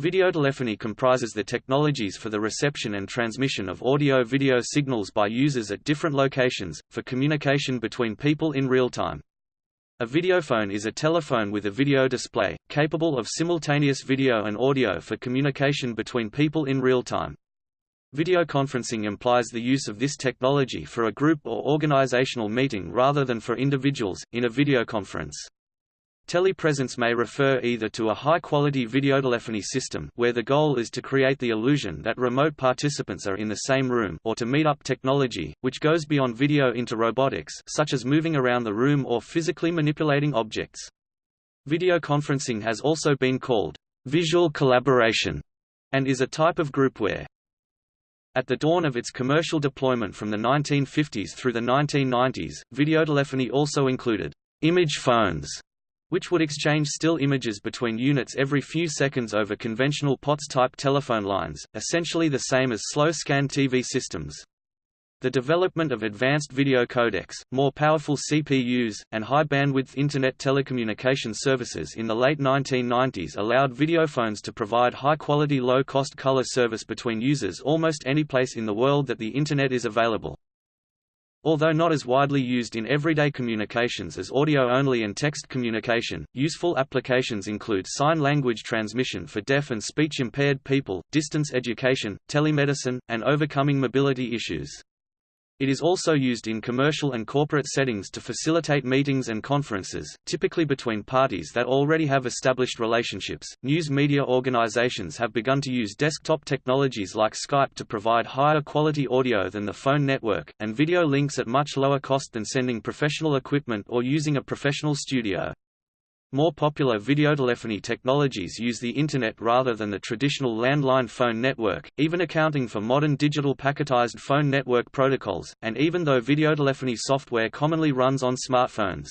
Videotelephony comprises the technologies for the reception and transmission of audio-video signals by users at different locations, for communication between people in real time. A videophone is a telephone with a video display, capable of simultaneous video and audio for communication between people in real time. Videoconferencing implies the use of this technology for a group or organizational meeting rather than for individuals, in a videoconference. Telepresence may refer either to a high-quality videotelephony system where the goal is to create the illusion that remote participants are in the same room or to meet-up technology, which goes beyond video into robotics such as moving around the room or physically manipulating objects. Videoconferencing has also been called visual collaboration and is a type of groupware. At the dawn of its commercial deployment from the 1950s through the 1990s, videotelephony also included image phones which would exchange still images between units every few seconds over conventional POTS-type telephone lines, essentially the same as slow-scan TV systems. The development of advanced video codecs, more powerful CPUs, and high-bandwidth Internet telecommunication services in the late 1990s allowed videophones to provide high-quality low-cost color service between users almost any place in the world that the Internet is available. Although not as widely used in everyday communications as audio-only and text communication, useful applications include sign language transmission for deaf and speech-impaired people, distance education, telemedicine, and overcoming mobility issues. It is also used in commercial and corporate settings to facilitate meetings and conferences, typically between parties that already have established relationships. News media organizations have begun to use desktop technologies like Skype to provide higher quality audio than the phone network, and video links at much lower cost than sending professional equipment or using a professional studio. More popular videotelephony technologies use the Internet rather than the traditional landline phone network, even accounting for modern digital packetized phone network protocols, and even though videotelephony software commonly runs on smartphones.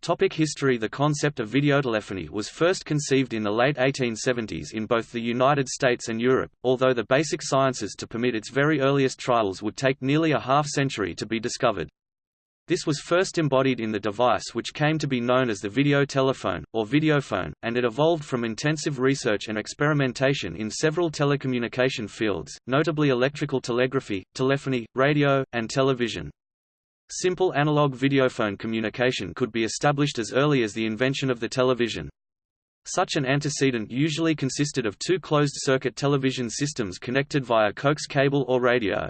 Topic history The concept of videotelephony was first conceived in the late 1870s in both the United States and Europe, although the basic sciences to permit its very earliest trials would take nearly a half-century to be discovered. This was first embodied in the device which came to be known as the video telephone, or videophone, and it evolved from intensive research and experimentation in several telecommunication fields, notably electrical telegraphy, telephony, radio, and television. Simple analog videophone communication could be established as early as the invention of the television. Such an antecedent usually consisted of two closed-circuit television systems connected via coax cable or radio.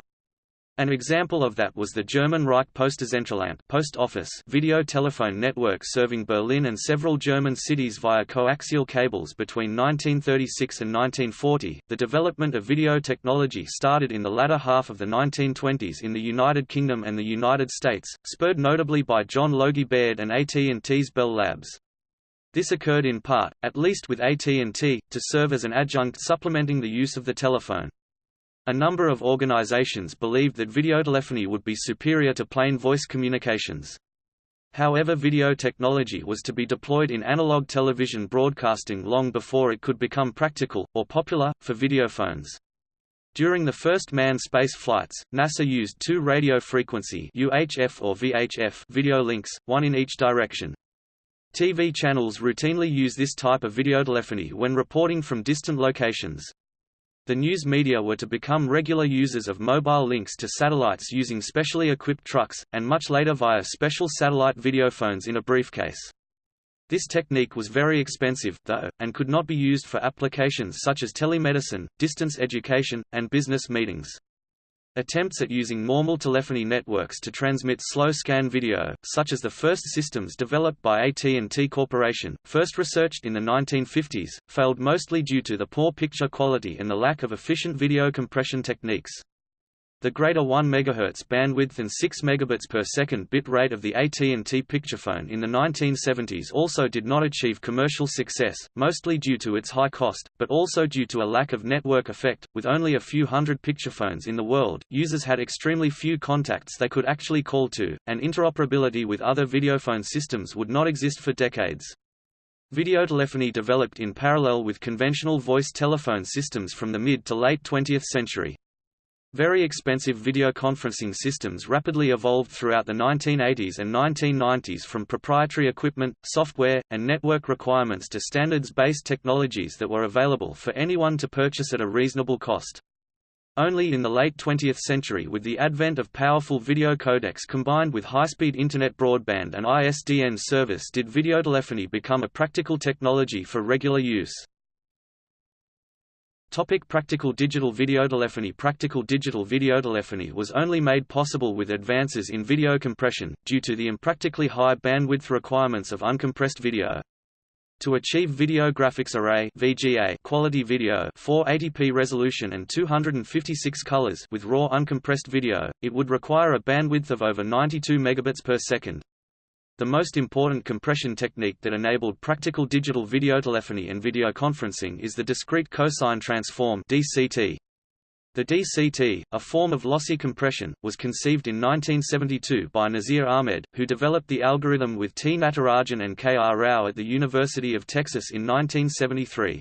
An example of that was the German Reichspostzentralamt post office video telephone network serving Berlin and several German cities via coaxial cables between 1936 and 1940. The development of video technology started in the latter half of the 1920s in the United Kingdom and the United States, spurred notably by John Logie Baird and AT&T's Bell Labs. This occurred in part, at least with AT&T, to serve as an adjunct supplementing the use of the telephone. A number of organizations believed that videotelephony would be superior to plain voice communications. However video technology was to be deployed in analog television broadcasting long before it could become practical, or popular, for videophones. During the first manned space flights, NASA used two radio frequency UHF or VHF video links, one in each direction. TV channels routinely use this type of videotelephony when reporting from distant locations. The news media were to become regular users of mobile links to satellites using specially equipped trucks, and much later via special satellite videophones in a briefcase. This technique was very expensive, though, and could not be used for applications such as telemedicine, distance education, and business meetings. Attempts at using normal telephony networks to transmit slow-scan video, such as the first systems developed by AT&T Corporation, first researched in the 1950s, failed mostly due to the poor picture quality and the lack of efficient video compression techniques. The greater 1 MHz bandwidth and 6 megabits per second bit rate of the AT&T Picturephone in the 1970s also did not achieve commercial success, mostly due to its high cost, but also due to a lack of network effect. With only a few hundred Picturephones in the world, users had extremely few contacts they could actually call to, and interoperability with other videophone systems would not exist for decades. Videotelephony developed in parallel with conventional voice telephone systems from the mid to late 20th century. Very expensive video conferencing systems rapidly evolved throughout the 1980s and 1990s from proprietary equipment, software, and network requirements to standards-based technologies that were available for anyone to purchase at a reasonable cost. Only in the late 20th century with the advent of powerful video codecs combined with high-speed Internet broadband and ISDN service did videotelephony become a practical technology for regular use. Topic practical digital videotelephony Practical digital videotelephony was only made possible with advances in video compression, due to the impractically high bandwidth requirements of uncompressed video. To achieve video graphics array VGA quality video 480p resolution and 256 colors with raw uncompressed video, it would require a bandwidth of over 92 megabits per second. The most important compression technique that enabled practical digital videotelephony and videoconferencing is the discrete cosine transform DCT. The DCT, a form of lossy compression, was conceived in 1972 by Nasir Ahmed, who developed the algorithm with T. Natarajan and K. R. Rao at the University of Texas in 1973.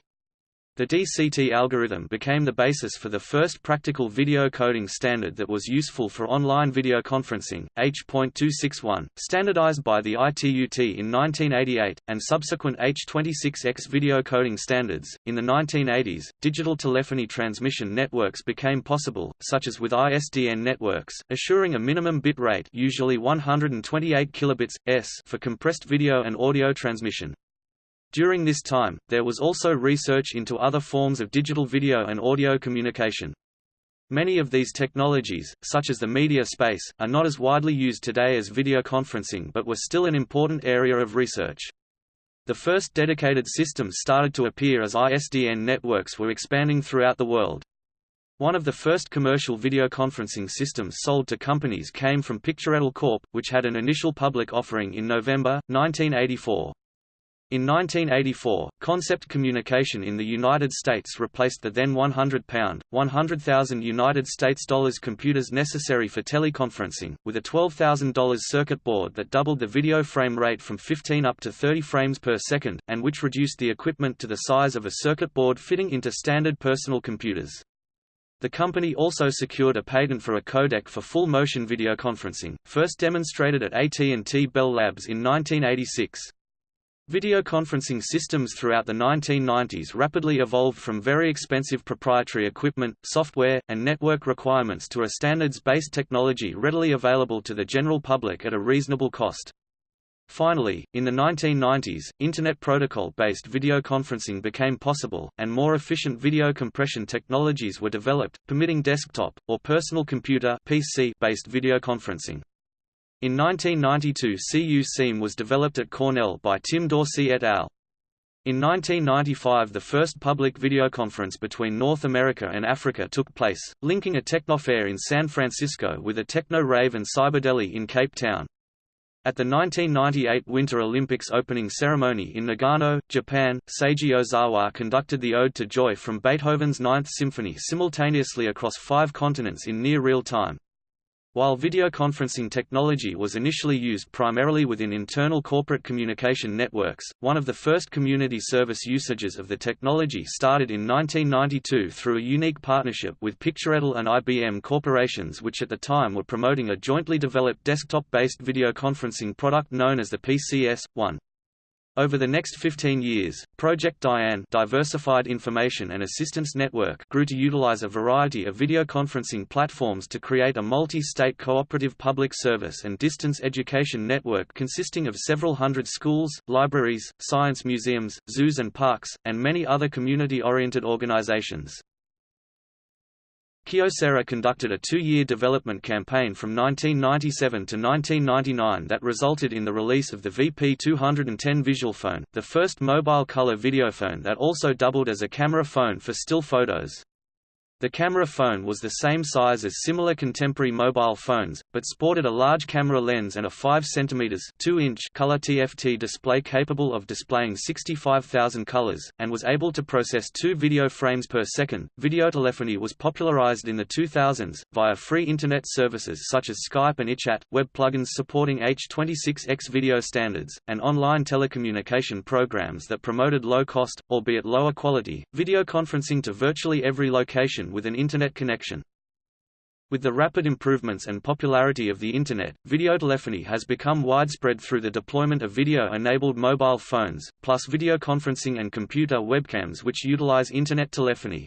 The DCT algorithm became the basis for the first practical video coding standard that was useful for online video conferencing, H.261, standardized by the ITUT in 1988, and subsequent H.26x video coding standards. In the 1980s, digital telephony transmission networks became possible, such as with ISDN networks, assuring a minimum bit rate usually 128 kilobits, s for compressed video and audio transmission. During this time, there was also research into other forms of digital video and audio communication. Many of these technologies, such as the media space, are not as widely used today as video conferencing but were still an important area of research. The first dedicated systems started to appear as ISDN networks were expanding throughout the world. One of the first commercial video conferencing systems sold to companies came from Picturetel Corp., which had an initial public offering in November, 1984. In 1984, Concept Communication in the United States replaced the then 100-pound, 100,000 United States dollars computers necessary for teleconferencing, with a $12,000 circuit board that doubled the video frame rate from 15 up to 30 frames per second, and which reduced the equipment to the size of a circuit board fitting into standard personal computers. The company also secured a patent for a codec for full-motion video conferencing, first demonstrated at AT&T Bell Labs in 1986. Videoconferencing systems throughout the 1990s rapidly evolved from very expensive proprietary equipment, software, and network requirements to a standards-based technology readily available to the general public at a reasonable cost. Finally, in the 1990s, Internet Protocol-based videoconferencing became possible, and more efficient video compression technologies were developed, permitting desktop, or personal computer PC-based videoconferencing. In 1992 CU-SeeMe was developed at Cornell by Tim Dorcey et al. In 1995 the first public videoconference between North America and Africa took place, linking a technofair in San Francisco with a techno-rave and cyberdeli in Cape Town. At the 1998 Winter Olympics opening ceremony in Nagano, Japan, Seiji Ozawa conducted the Ode to Joy from Beethoven's Ninth Symphony simultaneously across five continents in near real time. While videoconferencing technology was initially used primarily within internal corporate communication networks, one of the first community service usages of the technology started in 1992 through a unique partnership with Picturetel and IBM corporations which at the time were promoting a jointly developed desktop-based videoconferencing product known as the PCS-1. Over the next 15 years, Project Diane Diversified Information and Assistance Network grew to utilize a variety of videoconferencing platforms to create a multi-state cooperative public service and distance education network consisting of several hundred schools, libraries, science museums, zoos and parks, and many other community-oriented organizations. Kyocera conducted a two-year development campaign from 1997 to 1999 that resulted in the release of the VP210 visual phone, the first mobile color videophone that also doubled as a camera phone for still photos. The camera phone was the same size as similar contemporary mobile phones, but sported a large camera lens and a 5 cm 2 inch color TFT display capable of displaying 65,000 colors, and was able to process two video frames per second. Videotelephony was popularized in the 2000s, via free Internet services such as Skype and iChat, web plugins supporting H.26x video standards, and online telecommunication programs that promoted low cost, albeit lower quality, video conferencing to virtually every location with an Internet connection. With the rapid improvements and popularity of the Internet, videotelephony has become widespread through the deployment of video-enabled mobile phones, plus videoconferencing and computer webcams which utilize Internet telephony.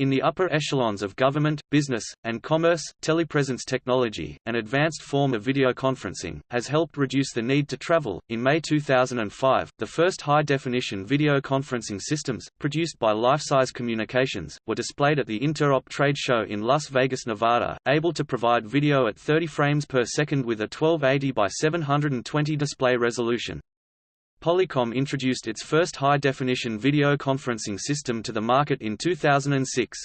In the upper echelons of government, business, and commerce, telepresence technology, an advanced form of video conferencing, has helped reduce the need to travel. In May 2005, the first high definition video conferencing systems, produced by Lifesize Communications, were displayed at the Interop trade show in Las Vegas, Nevada, able to provide video at 30 frames per second with a 1280 by 720 display resolution. Polycom introduced its first high-definition video conferencing system to the market in 2006.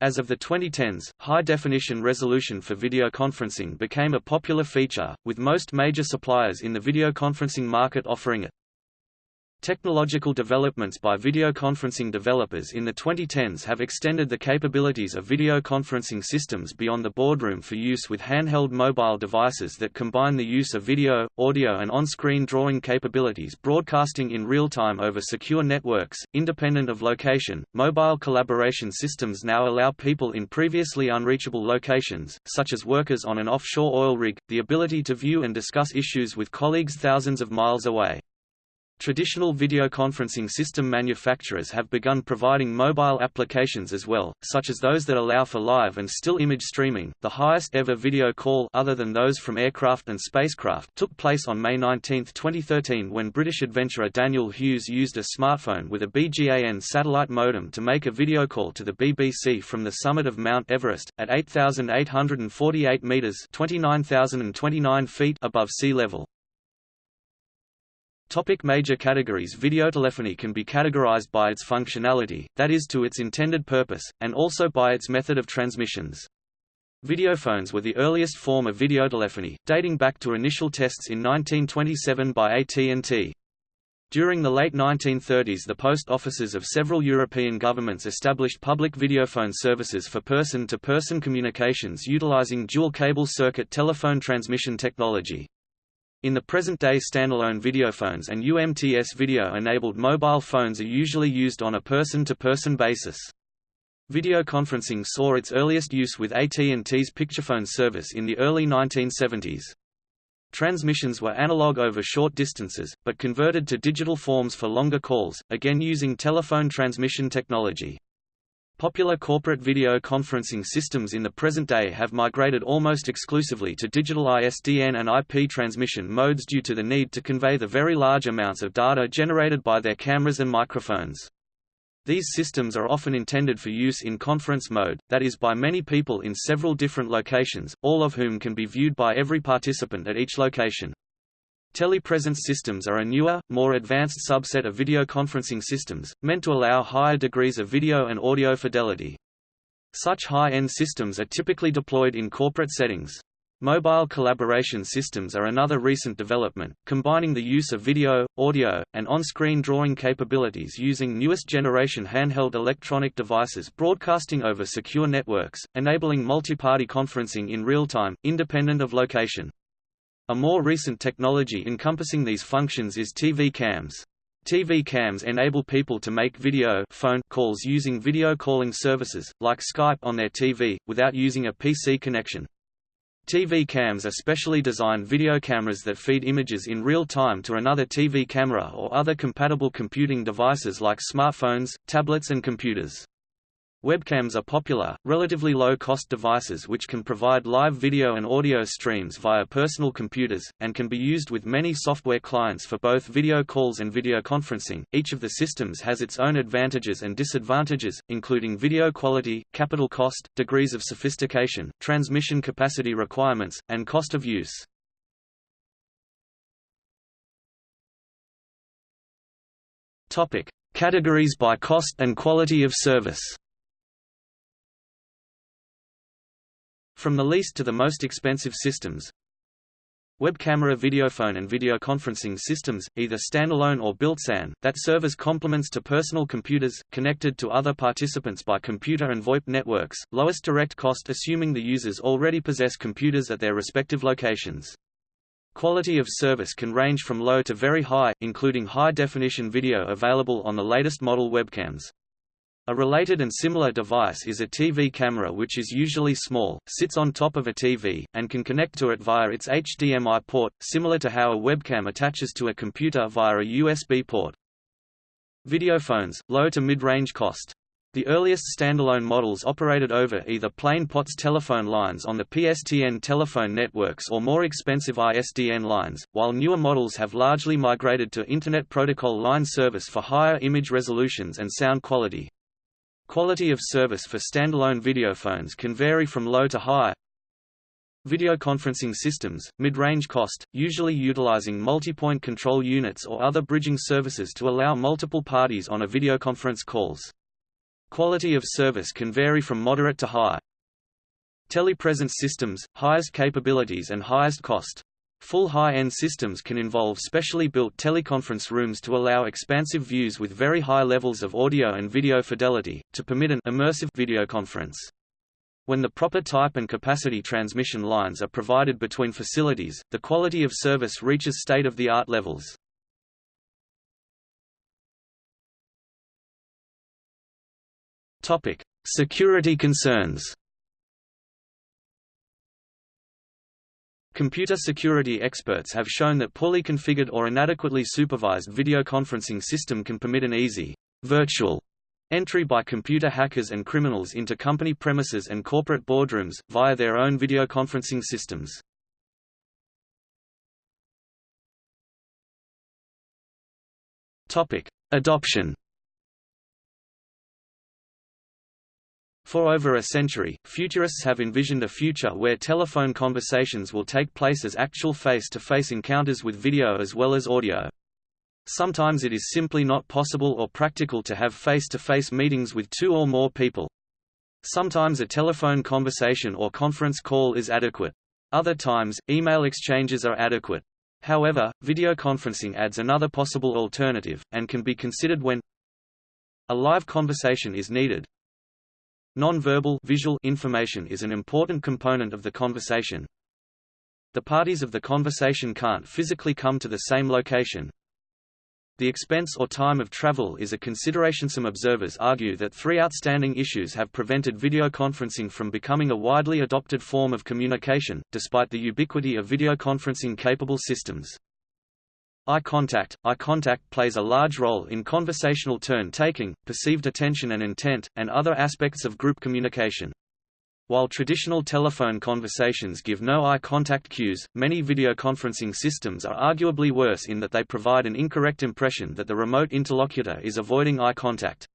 As of the 2010s, high-definition resolution for video conferencing became a popular feature, with most major suppliers in the video conferencing market offering it. Technological developments by video conferencing developers in the 2010s have extended the capabilities of video conferencing systems beyond the boardroom for use with handheld mobile devices that combine the use of video, audio and on-screen drawing capabilities broadcasting in real time over secure networks, independent of location. Mobile collaboration systems now allow people in previously unreachable locations, such as workers on an offshore oil rig, the ability to view and discuss issues with colleagues thousands of miles away. Traditional video conferencing system manufacturers have begun providing mobile applications as well, such as those that allow for live and still image streaming. The highest ever video call other than those from aircraft and spacecraft took place on May 19, 2013 when British adventurer Daniel Hughes used a smartphone with a BGAN satellite modem to make a video call to the BBC from the summit of Mount Everest at 8848 meters, 29029 feet above sea level. Topic major categories Videotelephony can be categorized by its functionality, that is to its intended purpose, and also by its method of transmissions. Videophones were the earliest form of videotelephony, dating back to initial tests in 1927 by AT&T. During the late 1930s the post offices of several European governments established public videophone services for person-to-person -person communications utilizing dual cable circuit telephone transmission technology. In the present-day standalone videophones and UMTS video-enabled mobile phones are usually used on a person-to-person -person basis. Video conferencing saw its earliest use with AT&T's Picturephone service in the early 1970s. Transmissions were analog over short distances, but converted to digital forms for longer calls, again using telephone transmission technology. Popular corporate video conferencing systems in the present day have migrated almost exclusively to digital ISDN and IP transmission modes due to the need to convey the very large amounts of data generated by their cameras and microphones. These systems are often intended for use in conference mode, that is by many people in several different locations, all of whom can be viewed by every participant at each location. Telepresence systems are a newer, more advanced subset of video conferencing systems, meant to allow higher degrees of video and audio fidelity. Such high-end systems are typically deployed in corporate settings. Mobile collaboration systems are another recent development, combining the use of video, audio, and on-screen drawing capabilities using newest generation handheld electronic devices broadcasting over secure networks, enabling multi-party conferencing in real time, independent of location. A more recent technology encompassing these functions is TV cams. TV cams enable people to make video phone calls using video calling services, like Skype on their TV, without using a PC connection. TV cams are specially designed video cameras that feed images in real time to another TV camera or other compatible computing devices like smartphones, tablets and computers. Webcams are popular, relatively low-cost devices which can provide live video and audio streams via personal computers, and can be used with many software clients for both video calls and video conferencing. Each of the systems has its own advantages and disadvantages, including video quality, capital cost, degrees of sophistication, transmission capacity requirements, and cost of use. Topic: Categories by cost and quality of service. From the least to the most expensive systems, Web camera videophone and videoconferencing systems, either standalone or built-in, that serve as complements to personal computers, connected to other participants by computer and VoIP networks, lowest direct cost assuming the users already possess computers at their respective locations. Quality of service can range from low to very high, including high-definition video available on the latest model webcams. A related and similar device is a TV camera which is usually small, sits on top of a TV, and can connect to it via its HDMI port, similar to how a webcam attaches to a computer via a USB port. Videophones, low to mid-range cost. The earliest standalone models operated over either plain POTS telephone lines on the PSTN telephone networks or more expensive ISDN lines, while newer models have largely migrated to Internet Protocol line service for higher image resolutions and sound quality. Quality of service for standalone videophones can vary from low to high. Videoconferencing systems, mid-range cost, usually utilizing multi-point control units or other bridging services to allow multiple parties on a videoconference calls. Quality of service can vary from moderate to high. Telepresence systems, highest capabilities and highest cost. Full high-end systems can involve specially built teleconference rooms to allow expansive views with very high levels of audio and video fidelity, to permit an immersive videoconference. When the proper type and capacity transmission lines are provided between facilities, the quality of service reaches state-of-the-art levels. Security concerns Computer security experts have shown that poorly configured or inadequately supervised videoconferencing system can permit an easy, virtual entry by computer hackers and criminals into company premises and corporate boardrooms, via their own videoconferencing systems. Adoption For over a century, futurists have envisioned a future where telephone conversations will take place as actual face-to-face -face encounters with video as well as audio. Sometimes it is simply not possible or practical to have face-to-face -face meetings with two or more people. Sometimes a telephone conversation or conference call is adequate. Other times, email exchanges are adequate. However, video conferencing adds another possible alternative, and can be considered when a live conversation is needed, Non-verbal visual information is an important component of the conversation. The parties of the conversation can't physically come to the same location. The expense or time of travel is a consideration. Some observers argue that three outstanding issues have prevented video conferencing from becoming a widely adopted form of communication, despite the ubiquity of video conferencing capable systems. Eye contact – Eye contact plays a large role in conversational turn-taking, perceived attention and intent, and other aspects of group communication. While traditional telephone conversations give no eye contact cues, many videoconferencing systems are arguably worse in that they provide an incorrect impression that the remote interlocutor is avoiding eye contact.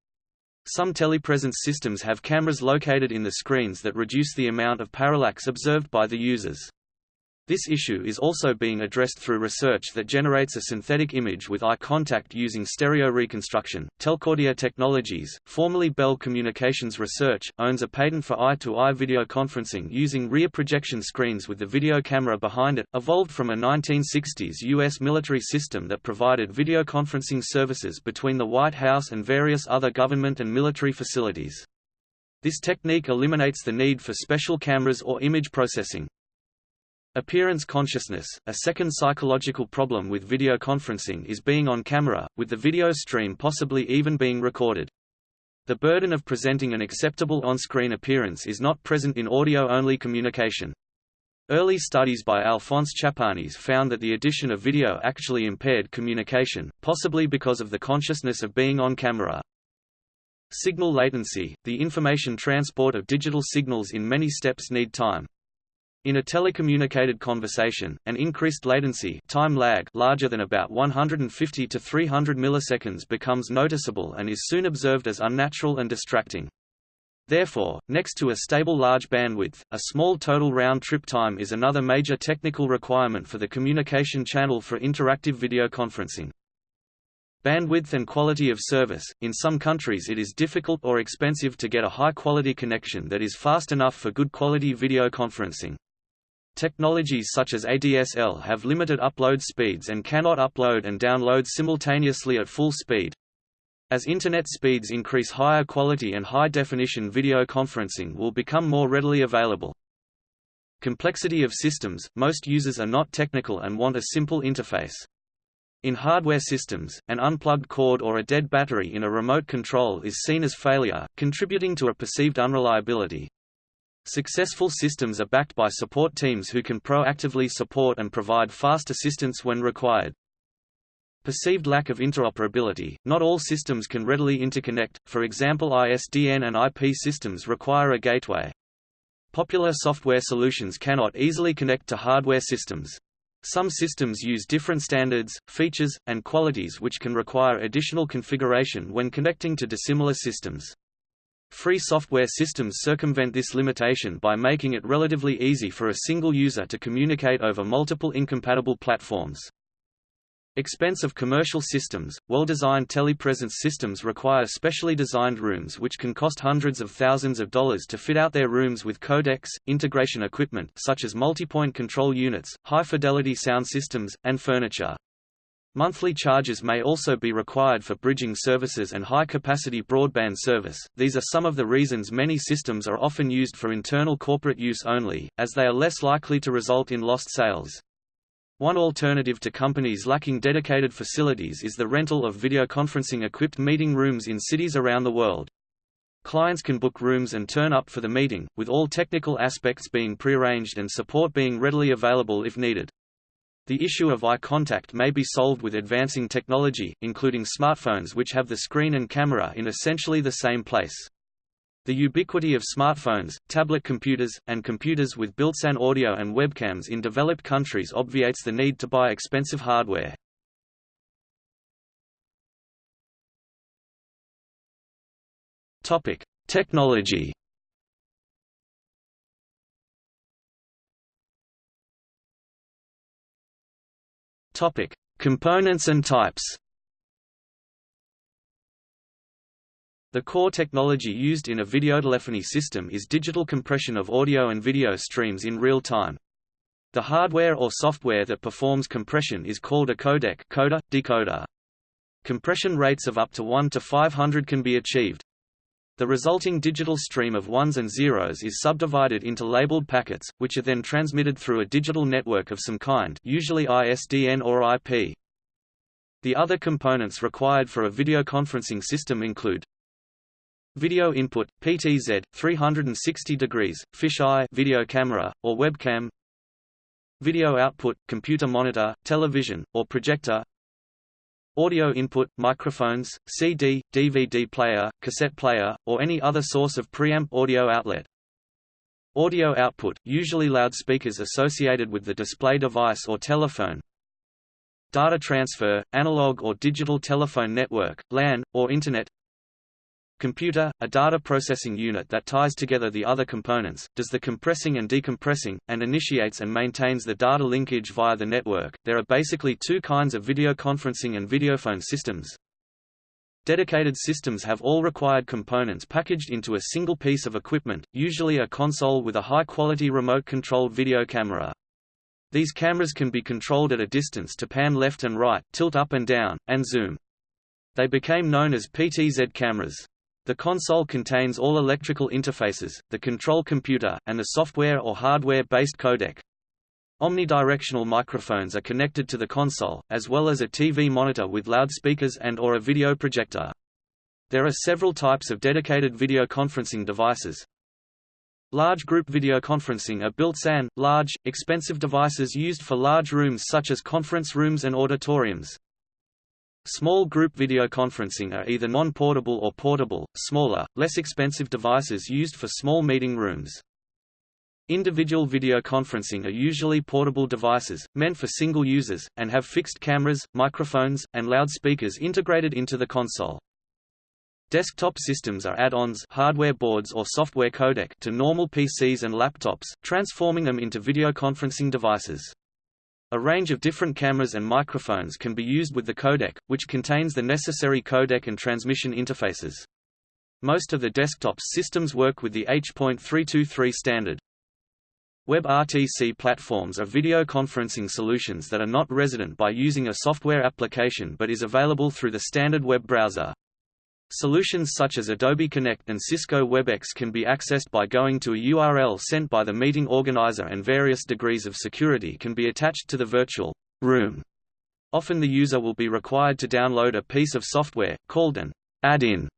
Some telepresence systems have cameras located in the screens that reduce the amount of parallax observed by the users. This issue is also being addressed through research that generates a synthetic image with eye contact using stereo reconstruction. Telcordia Technologies, formerly Bell Communications Research, owns a patent for eye-to-eye -eye video conferencing using rear projection screens with the video camera behind it, evolved from a 1960s U.S. military system that provided video conferencing services between the White House and various other government and military facilities. This technique eliminates the need for special cameras or image processing. Appearance consciousness, a second psychological problem with video conferencing is being on camera, with the video stream possibly even being recorded. The burden of presenting an acceptable on-screen appearance is not present in audio-only communication. Early studies by Alphonse Chapanis found that the addition of video actually impaired communication, possibly because of the consciousness of being on camera. Signal latency – The information transport of digital signals in many steps need time. In a telecommunicated conversation, an increased latency time lag larger than about 150 to 300 milliseconds becomes noticeable and is soon observed as unnatural and distracting. Therefore, next to a stable large bandwidth, a small total round-trip time is another major technical requirement for the communication channel for interactive video conferencing. Bandwidth and quality of service – In some countries it is difficult or expensive to get a high-quality connection that is fast enough for good quality video conferencing. Technologies such as ADSL have limited upload speeds and cannot upload and download simultaneously at full speed. As Internet speeds increase higher quality and high-definition video conferencing will become more readily available. Complexity of systems – Most users are not technical and want a simple interface. In hardware systems, an unplugged cord or a dead battery in a remote control is seen as failure, contributing to a perceived unreliability. Successful systems are backed by support teams who can proactively support and provide fast assistance when required. Perceived lack of interoperability – Not all systems can readily interconnect, for example ISDN and IP systems require a gateway. Popular software solutions cannot easily connect to hardware systems. Some systems use different standards, features, and qualities which can require additional configuration when connecting to dissimilar systems. Free software systems circumvent this limitation by making it relatively easy for a single user to communicate over multiple incompatible platforms. Expense of commercial systems – Well-designed telepresence systems require specially designed rooms which can cost hundreds of thousands of dollars to fit out their rooms with codecs, integration equipment such as multipoint control units, high-fidelity sound systems, and furniture. Monthly charges may also be required for bridging services and high-capacity broadband service. These are some of the reasons many systems are often used for internal corporate use only, as they are less likely to result in lost sales. One alternative to companies lacking dedicated facilities is the rental of videoconferencing-equipped meeting rooms in cities around the world. Clients can book rooms and turn up for the meeting, with all technical aspects being prearranged and support being readily available if needed. The issue of eye contact may be solved with advancing technology, including smartphones which have the screen and camera in essentially the same place. The ubiquity of smartphones, tablet computers, and computers with built-in audio and webcams in developed countries obviates the need to buy expensive hardware. Topic: Technology. Topic: Components and types. The core technology used in a videotelephony system is digital compression of audio and video streams in real time. The hardware or software that performs compression is called a codec coder, decoder. Compression rates of up to 1 to 500 can be achieved. The resulting digital stream of ones and zeros is subdivided into labeled packets, which are then transmitted through a digital network of some kind usually ISDN or IP. The other components required for a videoconferencing system include Video input, PTZ, 360 degrees, fisheye video camera, or webcam Video output, computer monitor, television, or projector Audio input, microphones, CD, DVD player, cassette player, or any other source of preamp audio outlet. Audio output, usually loudspeakers associated with the display device or telephone. Data transfer, analog or digital telephone network, LAN, or Internet Computer, a data processing unit that ties together the other components, does the compressing and decompressing, and initiates and maintains the data linkage via the network. There are basically two kinds of video conferencing and videophone systems. Dedicated systems have all required components packaged into a single piece of equipment, usually a console with a high-quality remote-controlled video camera. These cameras can be controlled at a distance to pan left and right, tilt up and down, and zoom. They became known as PTZ cameras. The console contains all electrical interfaces, the control computer, and the software or hardware-based codec. Omnidirectional microphones are connected to the console, as well as a TV monitor with loudspeakers and or a video projector. There are several types of dedicated video conferencing devices. Large group video conferencing are built-in, large, expensive devices used for large rooms such as conference rooms and auditoriums. Small group video conferencing are either non-portable or portable, smaller, less expensive devices used for small meeting rooms. Individual video conferencing are usually portable devices, meant for single users, and have fixed cameras, microphones, and loudspeakers integrated into the console. Desktop systems are add-ons hardware boards or software codec to normal PCs and laptops, transforming them into video conferencing devices. A range of different cameras and microphones can be used with the codec, which contains the necessary codec and transmission interfaces. Most of the desktop systems work with the H.323 standard. WebRTC platforms are video conferencing solutions that are not resident by using a software application but is available through the standard web browser. Solutions such as Adobe Connect and Cisco WebEx can be accessed by going to a URL sent by the meeting organizer and various degrees of security can be attached to the virtual room. Often the user will be required to download a piece of software, called an add-in,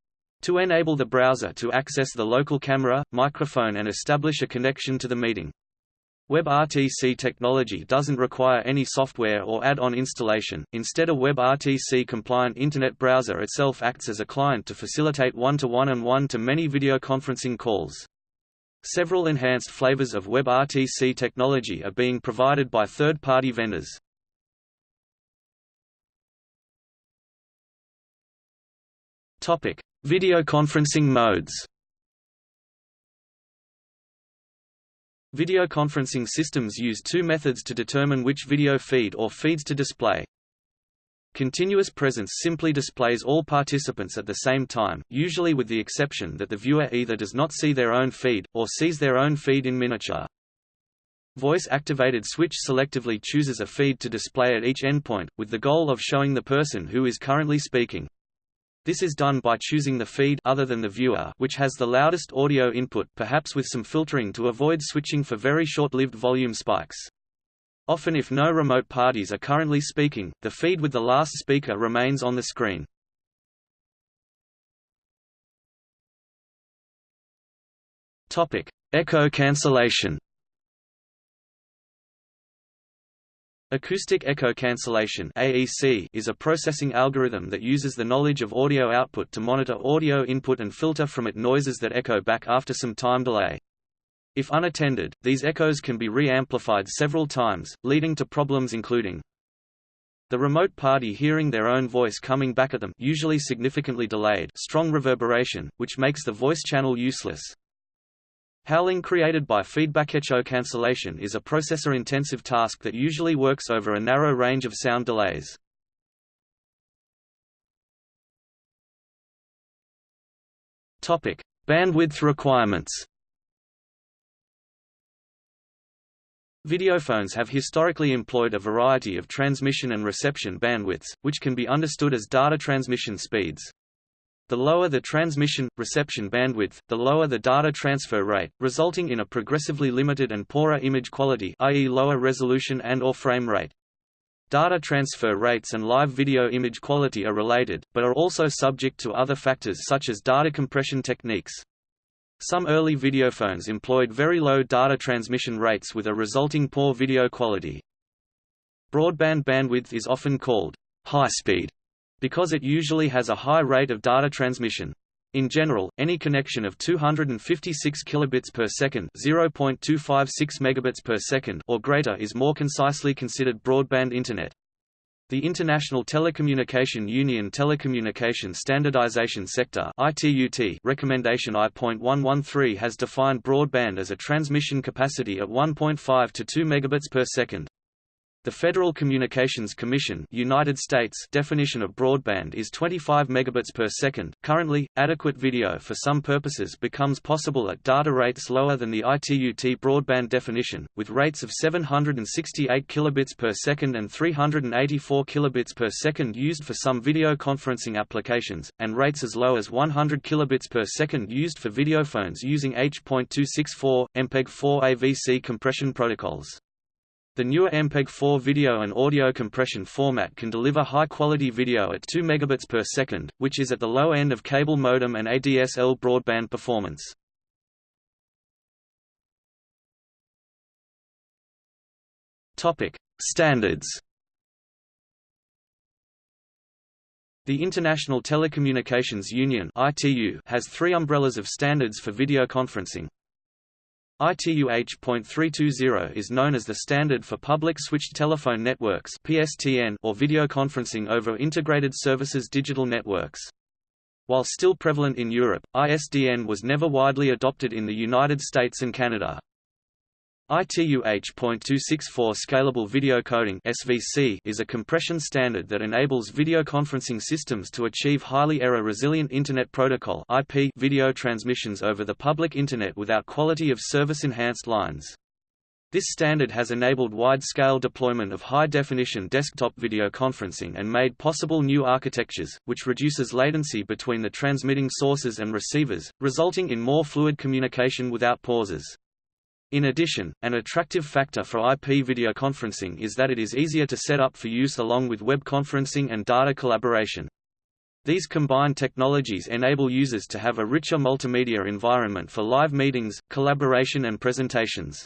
to enable the browser to access the local camera, microphone and establish a connection to the meeting. WebRTC technology doesn't require any software or add-on installation, instead a WebRTC-compliant Internet browser itself acts as a client to facilitate one-to-one -one and one-to-many video conferencing calls. Several enhanced flavors of WebRTC technology are being provided by third-party vendors. Video conferencing modes. Video conferencing systems use two methods to determine which video feed or feeds to display. Continuous presence simply displays all participants at the same time, usually with the exception that the viewer either does not see their own feed, or sees their own feed in miniature. Voice-activated switch selectively chooses a feed to display at each endpoint, with the goal of showing the person who is currently speaking. This is done by choosing the feed other than the viewer which has the loudest audio input perhaps with some filtering to avoid switching for very short-lived volume spikes. Often if no remote parties are currently speaking, the feed with the last speaker remains on the screen. Echo cancellation Acoustic echo cancellation (AEC) is a processing algorithm that uses the knowledge of audio output to monitor audio input and filter from it noises that echo back after some time delay. If unattended, these echoes can be re-amplified several times, leading to problems including the remote party hearing their own voice coming back at them usually significantly delayed strong reverberation, which makes the voice channel useless, Howling created by feedback echo cancellation is a processor-intensive task that usually works over a narrow range of sound delays. Topic: Bandwidth requirements. Videophones have historically employed a variety of transmission and reception bandwidths, which can be understood as data transmission speeds. The lower the transmission, reception bandwidth, the lower the data transfer rate, resulting in a progressively limited and poorer image quality i.e. lower resolution and or frame rate. Data transfer rates and live video image quality are related, but are also subject to other factors such as data compression techniques. Some early videophones employed very low data transmission rates with a resulting poor video quality. Broadband bandwidth is often called high speed because it usually has a high rate of data transmission. In general, any connection of 256 kilobits per second, 0.256 megabits per second or greater is more concisely considered broadband internet. The International Telecommunication Union Telecommunication Standardization Sector (ITUT) recommendation I.113 has defined broadband as a transmission capacity at 1.5 to 2 megabits per second. The Federal Communications Commission United States definition of broadband is 25 megabits per second. Currently, adequate video for some purposes becomes possible at data rates lower than the ITU-T broadband definition, with rates of 768 kilobits per second and 384 kilobits per second used for some video conferencing applications, and rates as low as 100 kilobits per second used for videophones using H.264, MPEG-4 AVC compression protocols. The newer MPEG-4 video and audio compression format can deliver high-quality video at 2 megabits per second, which is at the low end of cable modem and ADSL broadband performance. Topic: Standards. The International Telecommunications Union (ITU) has three umbrellas of standards for video conferencing. ITU-H.320 is known as the standard for public switched telephone networks (PSTN) or video conferencing over integrated services digital networks. While still prevalent in Europe, ISDN was never widely adopted in the United States and Canada. ITU-H.264 Scalable Video Coding (SVC) is a compression standard that enables video conferencing systems to achieve highly error-resilient Internet Protocol (IP) video transmissions over the public Internet without quality of service enhanced lines. This standard has enabled wide-scale deployment of high-definition desktop video conferencing and made possible new architectures, which reduces latency between the transmitting sources and receivers, resulting in more fluid communication without pauses. In addition, an attractive factor for IP video conferencing is that it is easier to set up for use along with web conferencing and data collaboration. These combined technologies enable users to have a richer multimedia environment for live meetings, collaboration and presentations.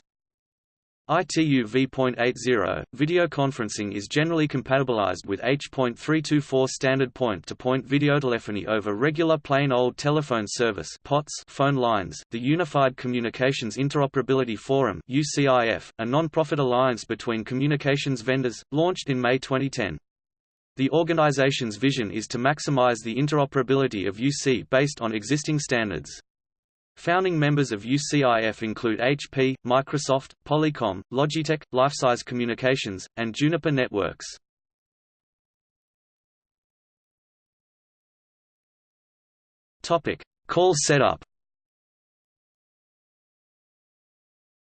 ITU v.80, video conferencing is generally compatibilized with H.324 standard point-to-point -point videotelephony over regular plain old telephone service POTS phone lines. The Unified Communications Interoperability Forum (UCIF), a non-profit alliance between communications vendors, launched in May 2010. The organization's vision is to maximize the interoperability of UC based on existing standards. Founding members of UCIF include HP, Microsoft, Polycom, Logitech, Lifesize Communications, and Juniper Networks. Topic: Call setup.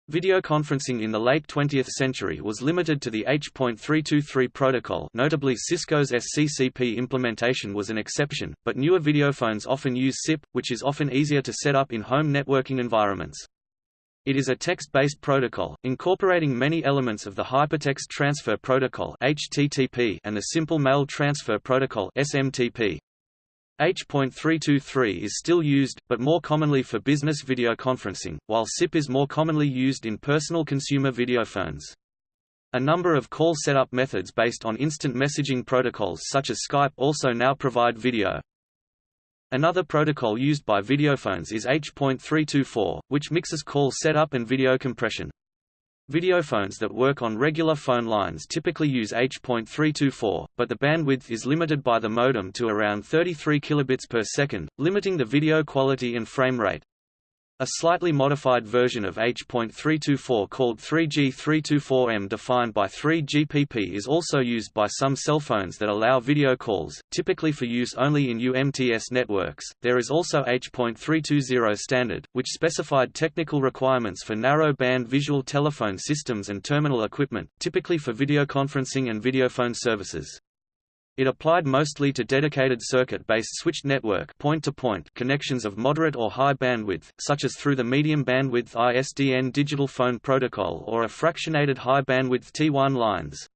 Video conferencing in the late 20th century was limited to the H.323 protocol notably Cisco's SCCP implementation was an exception, but newer videophones often use SIP, which is often easier to set up in home networking environments. It is a text-based protocol, incorporating many elements of the Hypertext Transfer Protocol and the Simple Mail Transfer Protocol (SMTP). H.323 is still used, but more commonly for business video conferencing, while SIP is more commonly used in personal consumer videophones. A number of call setup methods based on instant messaging protocols such as Skype also now provide video. Another protocol used by videophones is H.324, which mixes call setup and video compression. Videophones that work on regular phone lines typically use H.324, but the bandwidth is limited by the modem to around 33 kilobits per second, limiting the video quality and frame rate. A slightly modified version of H.324 called 3G324M defined by 3GPP is also used by some cell phones that allow video calls, typically for use only in UMTS networks. There is also H.320 standard, which specified technical requirements for narrow band visual telephone systems and terminal equipment, typically for video conferencing and videophone services. It applied mostly to dedicated circuit-based switched network point-to-point -point connections of moderate or high bandwidth, such as through the medium bandwidth ISDN digital phone protocol or a fractionated high bandwidth T1 lines.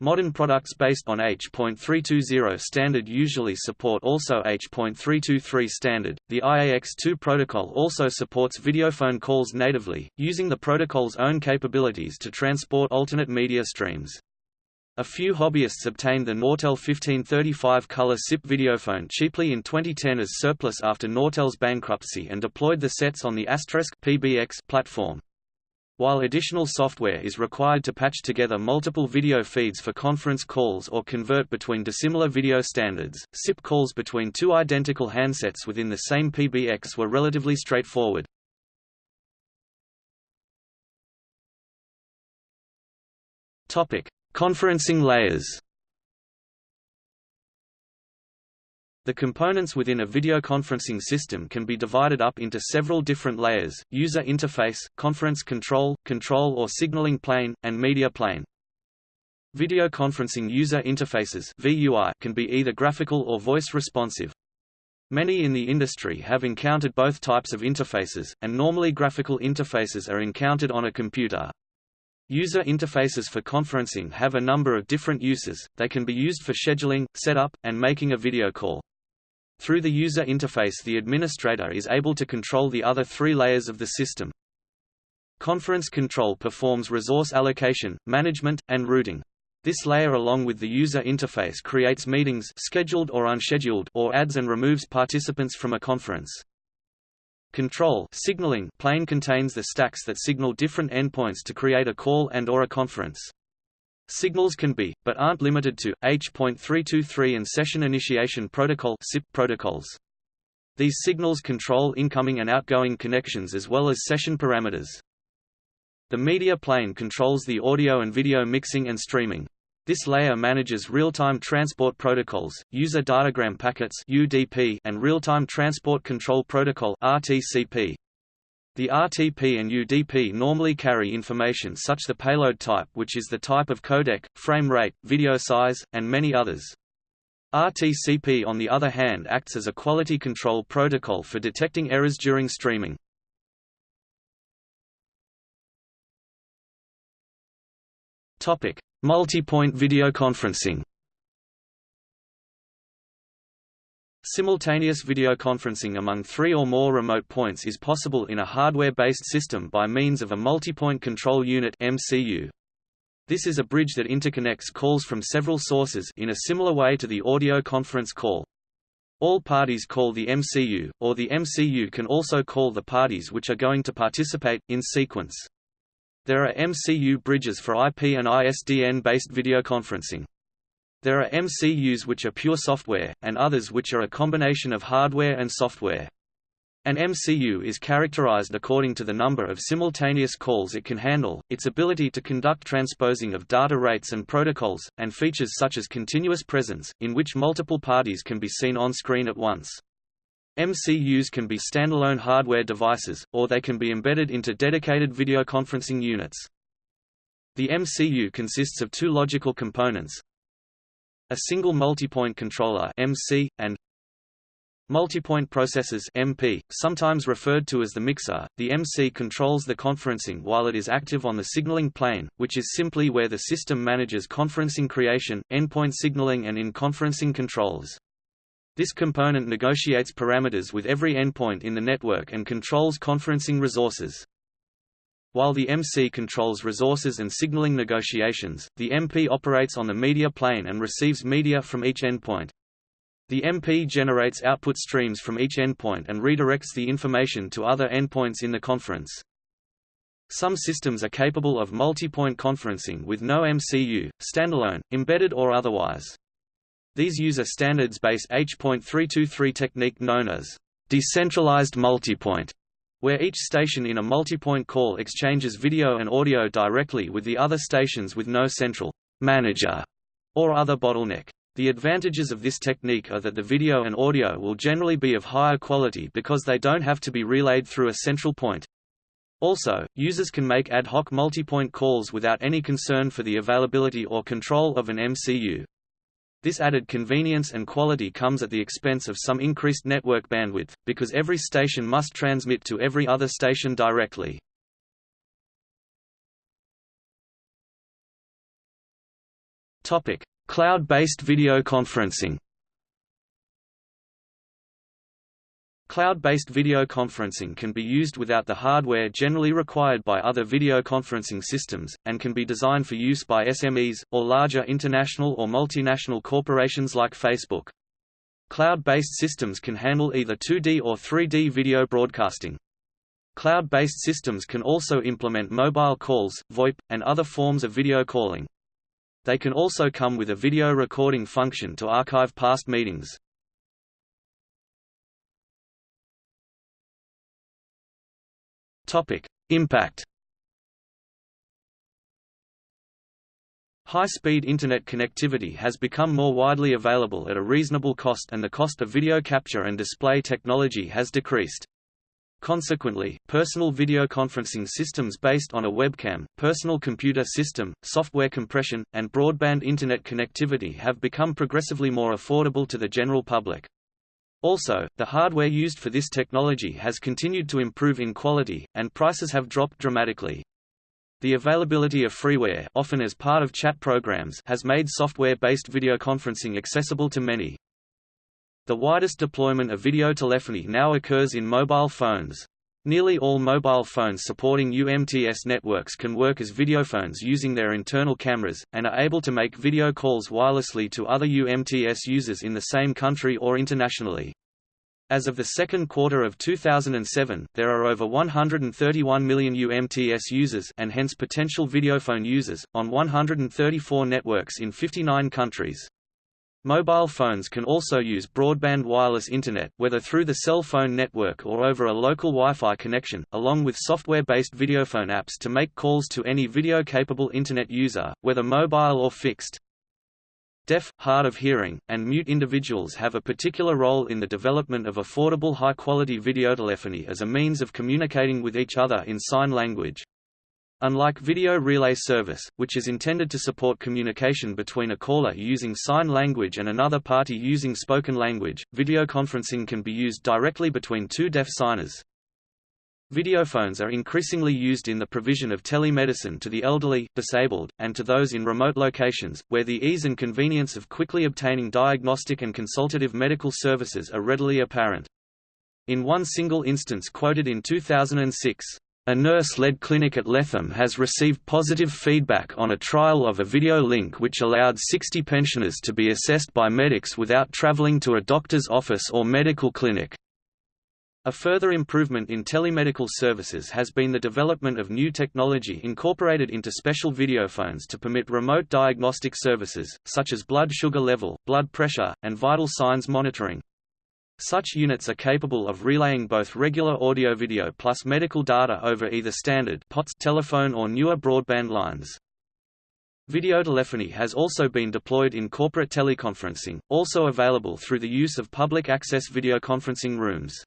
Modern products based on H.320 standard usually support also H.323 standard. The IAX2 protocol also supports videophone calls natively, using the protocol's own capabilities to transport alternate media streams. A few hobbyists obtained the Nortel 1535 color SIP videophone cheaply in 2010 as surplus after Nortel's bankruptcy and deployed the sets on the Asterisk PBX platform. While additional software is required to patch together multiple video feeds for conference calls or convert between dissimilar video standards, SIP calls between two identical handsets within the same PBX were relatively straightforward. Topic: Conferencing layers The components within a video conferencing system can be divided up into several different layers, user interface, conference control, control or signaling plane, and media plane. Video conferencing user interfaces VUI can be either graphical or voice responsive. Many in the industry have encountered both types of interfaces, and normally graphical interfaces are encountered on a computer, User interfaces for conferencing have a number of different uses, they can be used for scheduling, setup, and making a video call. Through the user interface the administrator is able to control the other three layers of the system. Conference control performs resource allocation, management, and routing. This layer along with the user interface creates meetings scheduled or unscheduled or adds and removes participants from a conference. Control signaling plane contains the stacks that signal different endpoints to create a call and or a conference. Signals can be, but aren't limited to, H.323 and Session Initiation Protocol SIP protocols. These signals control incoming and outgoing connections as well as session parameters. The media plane controls the audio and video mixing and streaming. This layer manages real-time transport protocols, user datagram packets (UDP), and real-time transport control protocol (RTCP). The RTP and UDP normally carry information such as the payload type which is the type of codec, frame rate, video size, and many others. RTCP on the other hand acts as a quality control protocol for detecting errors during streaming. Topic: Multi-point video conferencing. Simultaneous video conferencing among three or more remote points is possible in a hardware-based system by means of a multi-point control unit (MCU). This is a bridge that interconnects calls from several sources in a similar way to the audio conference call. All parties call the MCU, or the MCU can also call the parties which are going to participate, in sequence. There are MCU bridges for IP and ISDN-based video conferencing. There are MCUs which are pure software, and others which are a combination of hardware and software. An MCU is characterized according to the number of simultaneous calls it can handle, its ability to conduct transposing of data rates and protocols, and features such as continuous presence, in which multiple parties can be seen on screen at once. MCUs can be standalone hardware devices, or they can be embedded into dedicated video conferencing units. The MCU consists of two logical components, a single multipoint controller MC, and Multipoint processors MP, sometimes referred to as the mixer, the MC controls the conferencing while it is active on the signaling plane, which is simply where the system manages conferencing creation, endpoint signaling and in-conferencing controls. This component negotiates parameters with every endpoint in the network and controls conferencing resources. While the MC controls resources and signaling negotiations, the MP operates on the media plane and receives media from each endpoint. The MP generates output streams from each endpoint and redirects the information to other endpoints in the conference. Some systems are capable of multi-point conferencing with no MCU, standalone, embedded or otherwise. These use a standards-based H.323 technique known as decentralized multipoint, where each station in a multipoint call exchanges video and audio directly with the other stations with no central manager or other bottleneck. The advantages of this technique are that the video and audio will generally be of higher quality because they don't have to be relayed through a central point. Also, users can make ad hoc multipoint calls without any concern for the availability or control of an MCU. This added convenience and quality comes at the expense of some increased network bandwidth, because every station must transmit to every other station directly. Cloud-based video conferencing Cloud-based video conferencing can be used without the hardware generally required by other video conferencing systems, and can be designed for use by SMEs, or larger international or multinational corporations like Facebook. Cloud-based systems can handle either 2D or 3D video broadcasting. Cloud-based systems can also implement mobile calls, VoIP, and other forms of video calling. They can also come with a video recording function to archive past meetings. Topic: Impact. High-speed Internet connectivity has become more widely available at a reasonable cost and the cost of video capture and display technology has decreased. Consequently, personal video conferencing systems based on a webcam, personal computer system, software compression, and broadband Internet connectivity have become progressively more affordable to the general public. Also, the hardware used for this technology has continued to improve in quality, and prices have dropped dramatically. The availability of freeware often as part of chat programs has made software-based video conferencing accessible to many. The widest deployment of video telephony now occurs in mobile phones. Nearly all mobile phones supporting UMTS networks can work as videophones using their internal cameras, and are able to make video calls wirelessly to other UMTS users in the same country or internationally. As of the second quarter of 2007, there are over 131 million UMTS users and hence potential videophone users, on 134 networks in 59 countries. Mobile phones can also use broadband wireless Internet whether through the cell phone network or over a local Wi-Fi connection, along with software-based videophone apps to make calls to any video-capable Internet user, whether mobile or fixed. Deaf, hard of hearing, and mute individuals have a particular role in the development of affordable high-quality videotelephony as a means of communicating with each other in sign language. Unlike video relay service, which is intended to support communication between a caller using sign language and another party using spoken language, video conferencing can be used directly between two deaf signers. Videophones are increasingly used in the provision of telemedicine to the elderly, disabled, and to those in remote locations, where the ease and convenience of quickly obtaining diagnostic and consultative medical services are readily apparent. In one single instance quoted in 2006, a nurse-led clinic at Letham has received positive feedback on a trial of a video link which allowed 60 pensioners to be assessed by medics without travelling to a doctor's office or medical clinic. A further improvement in telemedical services has been the development of new technology incorporated into special videophones to permit remote diagnostic services, such as blood sugar level, blood pressure, and vital signs monitoring. Such units are capable of relaying both regular audio-video plus medical data over either standard POTS telephone or newer broadband lines. Videotelephony has also been deployed in corporate teleconferencing, also available through the use of public access videoconferencing rooms.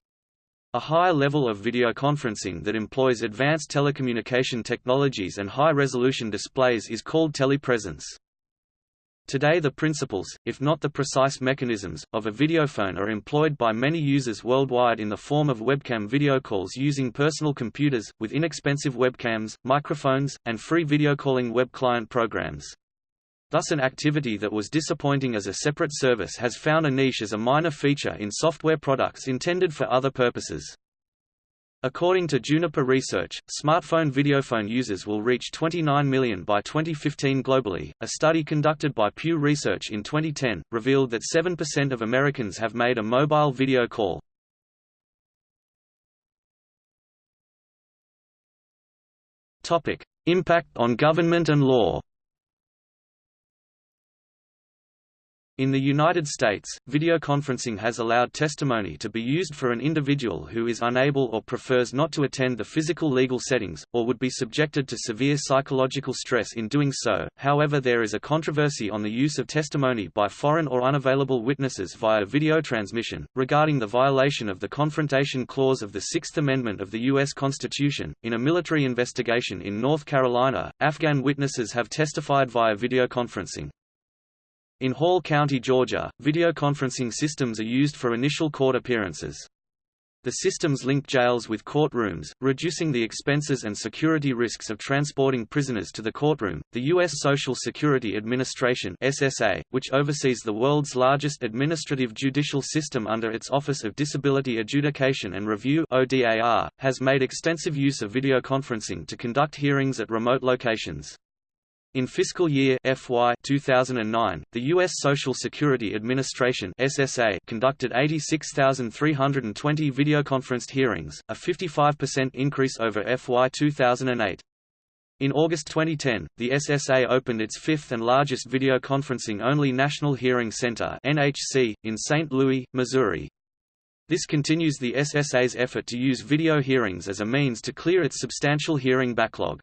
A higher level of videoconferencing that employs advanced telecommunication technologies and high-resolution displays is called telepresence. Today the principles, if not the precise mechanisms, of a videophone are employed by many users worldwide in the form of webcam video calls using personal computers, with inexpensive webcams, microphones, and free videocalling web client programs. Thus an activity that was disappointing as a separate service has found a niche as a minor feature in software products intended for other purposes. According to Juniper Research, smartphone videophone users will reach 29 million by 2015 globally. A study conducted by Pew Research in 2010 revealed that 7% of Americans have made a mobile video call. Topic: Impact on government and law. In the United States, videoconferencing has allowed testimony to be used for an individual who is unable or prefers not to attend the physical legal settings, or would be subjected to severe psychological stress in doing so. However, there is a controversy on the use of testimony by foreign or unavailable witnesses via video transmission, regarding the violation of the Confrontation Clause of the Sixth Amendment of the U.S. Constitution. In a military investigation in North Carolina, Afghan witnesses have testified via videoconferencing. In Hall County, Georgia, videoconferencing systems are used for initial court appearances. The systems link jails with courtrooms, reducing the expenses and security risks of transporting prisoners to the courtroom. The U.S. Social Security Administration (SSA), which oversees the world's largest administrative judicial system under its Office of Disability Adjudication and Review (ODAR), has made extensive use of videoconferencing to conduct hearings at remote locations. In fiscal year FY 2009, the U.S. Social Security Administration (SSA) conducted 86,320 videoconferenced hearings, a 55% increase over FY 2008. In August 2010, the SSA opened its fifth and largest videoconferencing-only National Hearing Center (NHC) in St. Louis, Missouri. This continues the SSA's effort to use video hearings as a means to clear its substantial hearing backlog.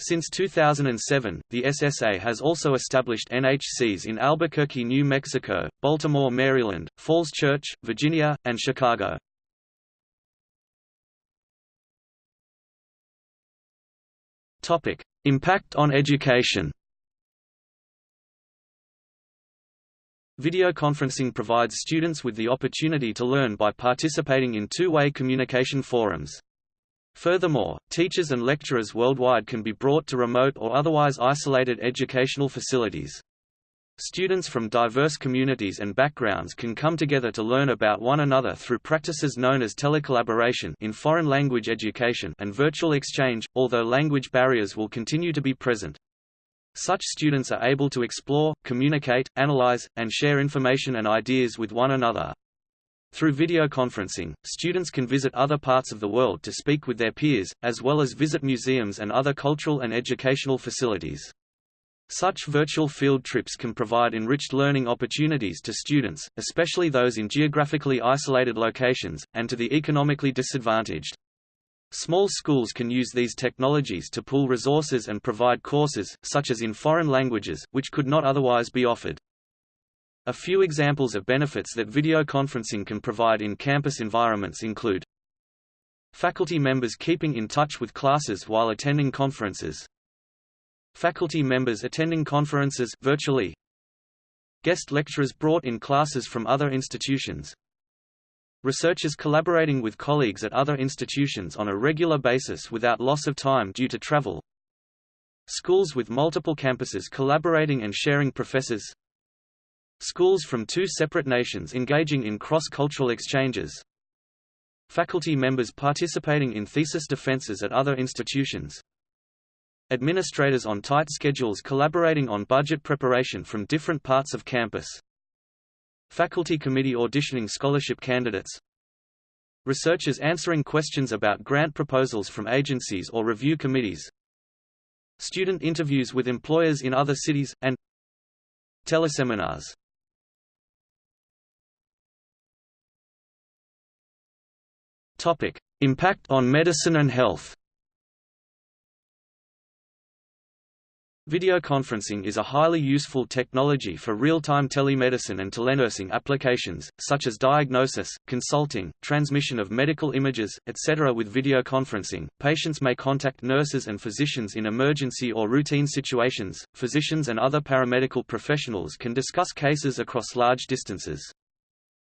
Since 2007, the SSA has also established NHCs in Albuquerque, New Mexico, Baltimore, Maryland, Falls Church, Virginia, and Chicago. Topic: Impact on education. Video conferencing provides students with the opportunity to learn by participating in two-way communication forums. Furthermore, teachers and lecturers worldwide can be brought to remote or otherwise isolated educational facilities. Students from diverse communities and backgrounds can come together to learn about one another through practices known as telecollaboration in foreign language education and virtual exchange, although language barriers will continue to be present. Such students are able to explore, communicate, analyze, and share information and ideas with one another. Through video conferencing, students can visit other parts of the world to speak with their peers, as well as visit museums and other cultural and educational facilities. Such virtual field trips can provide enriched learning opportunities to students, especially those in geographically isolated locations, and to the economically disadvantaged. Small schools can use these technologies to pool resources and provide courses, such as in foreign languages, which could not otherwise be offered. A few examples of benefits that video conferencing can provide in campus environments include Faculty members keeping in touch with classes while attending conferences Faculty members attending conferences virtually Guest lecturers brought in classes from other institutions Researchers collaborating with colleagues at other institutions on a regular basis without loss of time due to travel. Schools with multiple campuses collaborating and sharing professors. Schools from two separate nations engaging in cross-cultural exchanges. Faculty members participating in thesis defenses at other institutions. Administrators on tight schedules collaborating on budget preparation from different parts of campus. Faculty committee auditioning scholarship candidates Researchers answering questions about grant proposals from agencies or review committees Student interviews with employers in other cities, and Teleseminars Impact on medicine and health Videoconferencing is a highly useful technology for real-time telemedicine and telenursing applications, such as diagnosis, consulting, transmission of medical images, etc. With videoconferencing, patients may contact nurses and physicians in emergency or routine situations. Physicians and other paramedical professionals can discuss cases across large distances.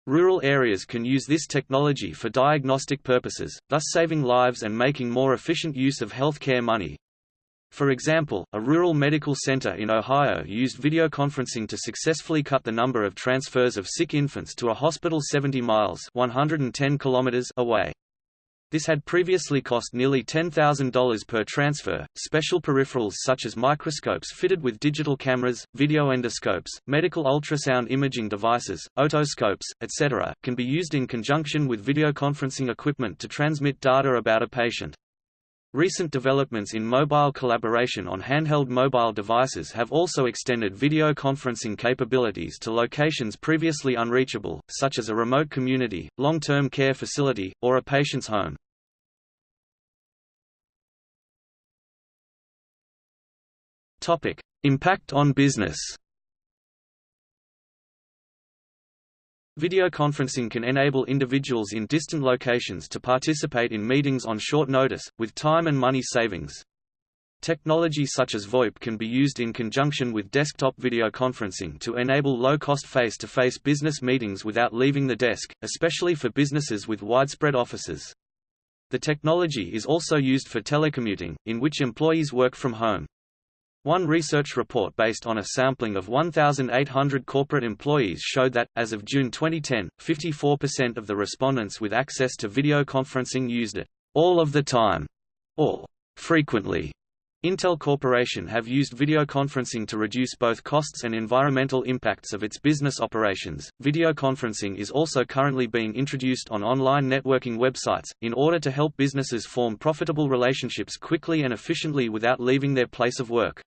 Rural areas can use this technology for diagnostic purposes, thus saving lives and making more efficient use of healthcare money. For example, a rural medical center in Ohio used videoconferencing to successfully cut the number of transfers of sick infants to a hospital 70 miles 110 kilometers away. This had previously cost nearly $10,000 per transfer. Special peripherals such as microscopes fitted with digital cameras, video endoscopes, medical ultrasound imaging devices, otoscopes, etc., can be used in conjunction with videoconferencing equipment to transmit data about a patient. Recent developments in mobile collaboration on handheld mobile devices have also extended video conferencing capabilities to locations previously unreachable, such as a remote community, long-term care facility, or a patient's home. Impact on business Videoconferencing can enable individuals in distant locations to participate in meetings on short notice, with time and money savings. Technology such as VoIP can be used in conjunction with desktop videoconferencing to enable low-cost face-to-face business meetings without leaving the desk, especially for businesses with widespread offices. The technology is also used for telecommuting, in which employees work from home. One research report based on a sampling of 1,800 corporate employees showed that, as of June 2010, 54% of the respondents with access to video conferencing used it all of the time or frequently. Intel Corporation have used video conferencing to reduce both costs and environmental impacts of its business operations. Video conferencing is also currently being introduced on online networking websites, in order to help businesses form profitable relationships quickly and efficiently without leaving their place of work.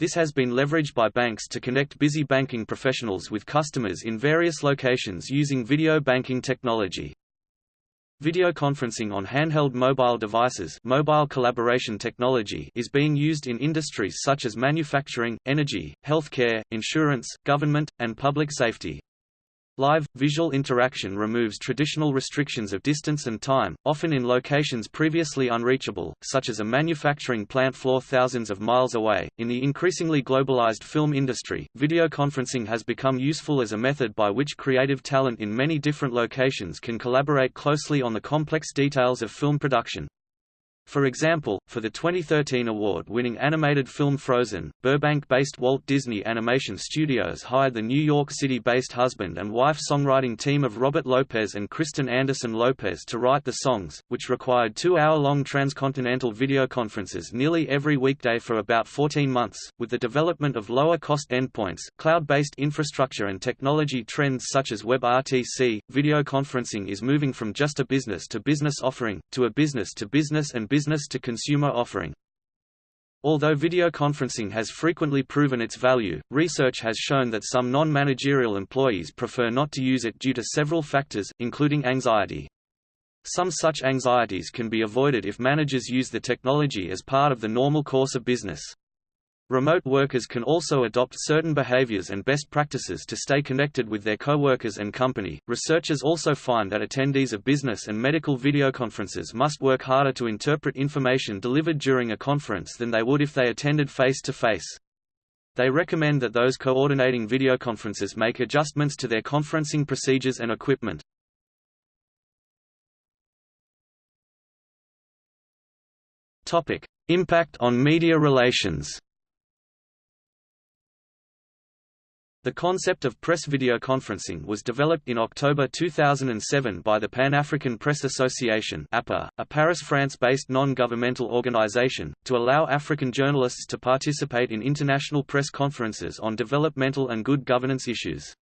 This has been leveraged by banks to connect busy banking professionals with customers in various locations using video banking technology. Video conferencing on handheld mobile devices mobile collaboration technology is being used in industries such as manufacturing, energy, healthcare, insurance, government, and public safety. Live, visual interaction removes traditional restrictions of distance and time, often in locations previously unreachable, such as a manufacturing plant floor thousands of miles away. In the increasingly globalized film industry, video conferencing has become useful as a method by which creative talent in many different locations can collaborate closely on the complex details of film production. For example, for the 2013 award-winning animated film Frozen, Burbank-based Walt Disney Animation Studios hired the New York City-based husband and wife songwriting team of Robert Lopez and Kristen Anderson Lopez to write the songs, which required two-hour-long transcontinental video conferences nearly every weekday for about 14 months. With the development of lower-cost endpoints, cloud-based infrastructure and technology trends such as WebRTC, video conferencing is moving from just a business-to-business -business offering, to a business-to-business -business and business-to-consumer offering. Although video conferencing has frequently proven its value, research has shown that some non-managerial employees prefer not to use it due to several factors, including anxiety. Some such anxieties can be avoided if managers use the technology as part of the normal course of business. Remote workers can also adopt certain behaviors and best practices to stay connected with their coworkers and company. Researchers also find that attendees of business and medical video conferences must work harder to interpret information delivered during a conference than they would if they attended face to face. They recommend that those coordinating video conferences make adjustments to their conferencing procedures and equipment. Topic: Impact on media relations. The concept of press video conferencing was developed in October 2007 by the Pan-African Press Association (APA), a Paris, France-based non-governmental organization, to allow African journalists to participate in international press conferences on developmental and good governance issues.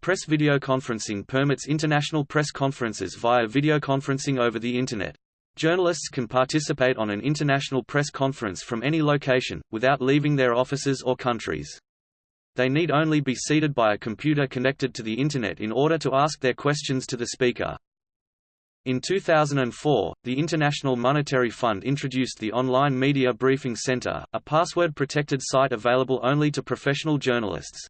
Press video conferencing permits international press conferences via video conferencing over the Internet. Journalists can participate on an international press conference from any location, without leaving their offices or countries. They need only be seated by a computer connected to the Internet in order to ask their questions to the speaker. In 2004, the International Monetary Fund introduced the Online Media Briefing Center, a password-protected site available only to professional journalists.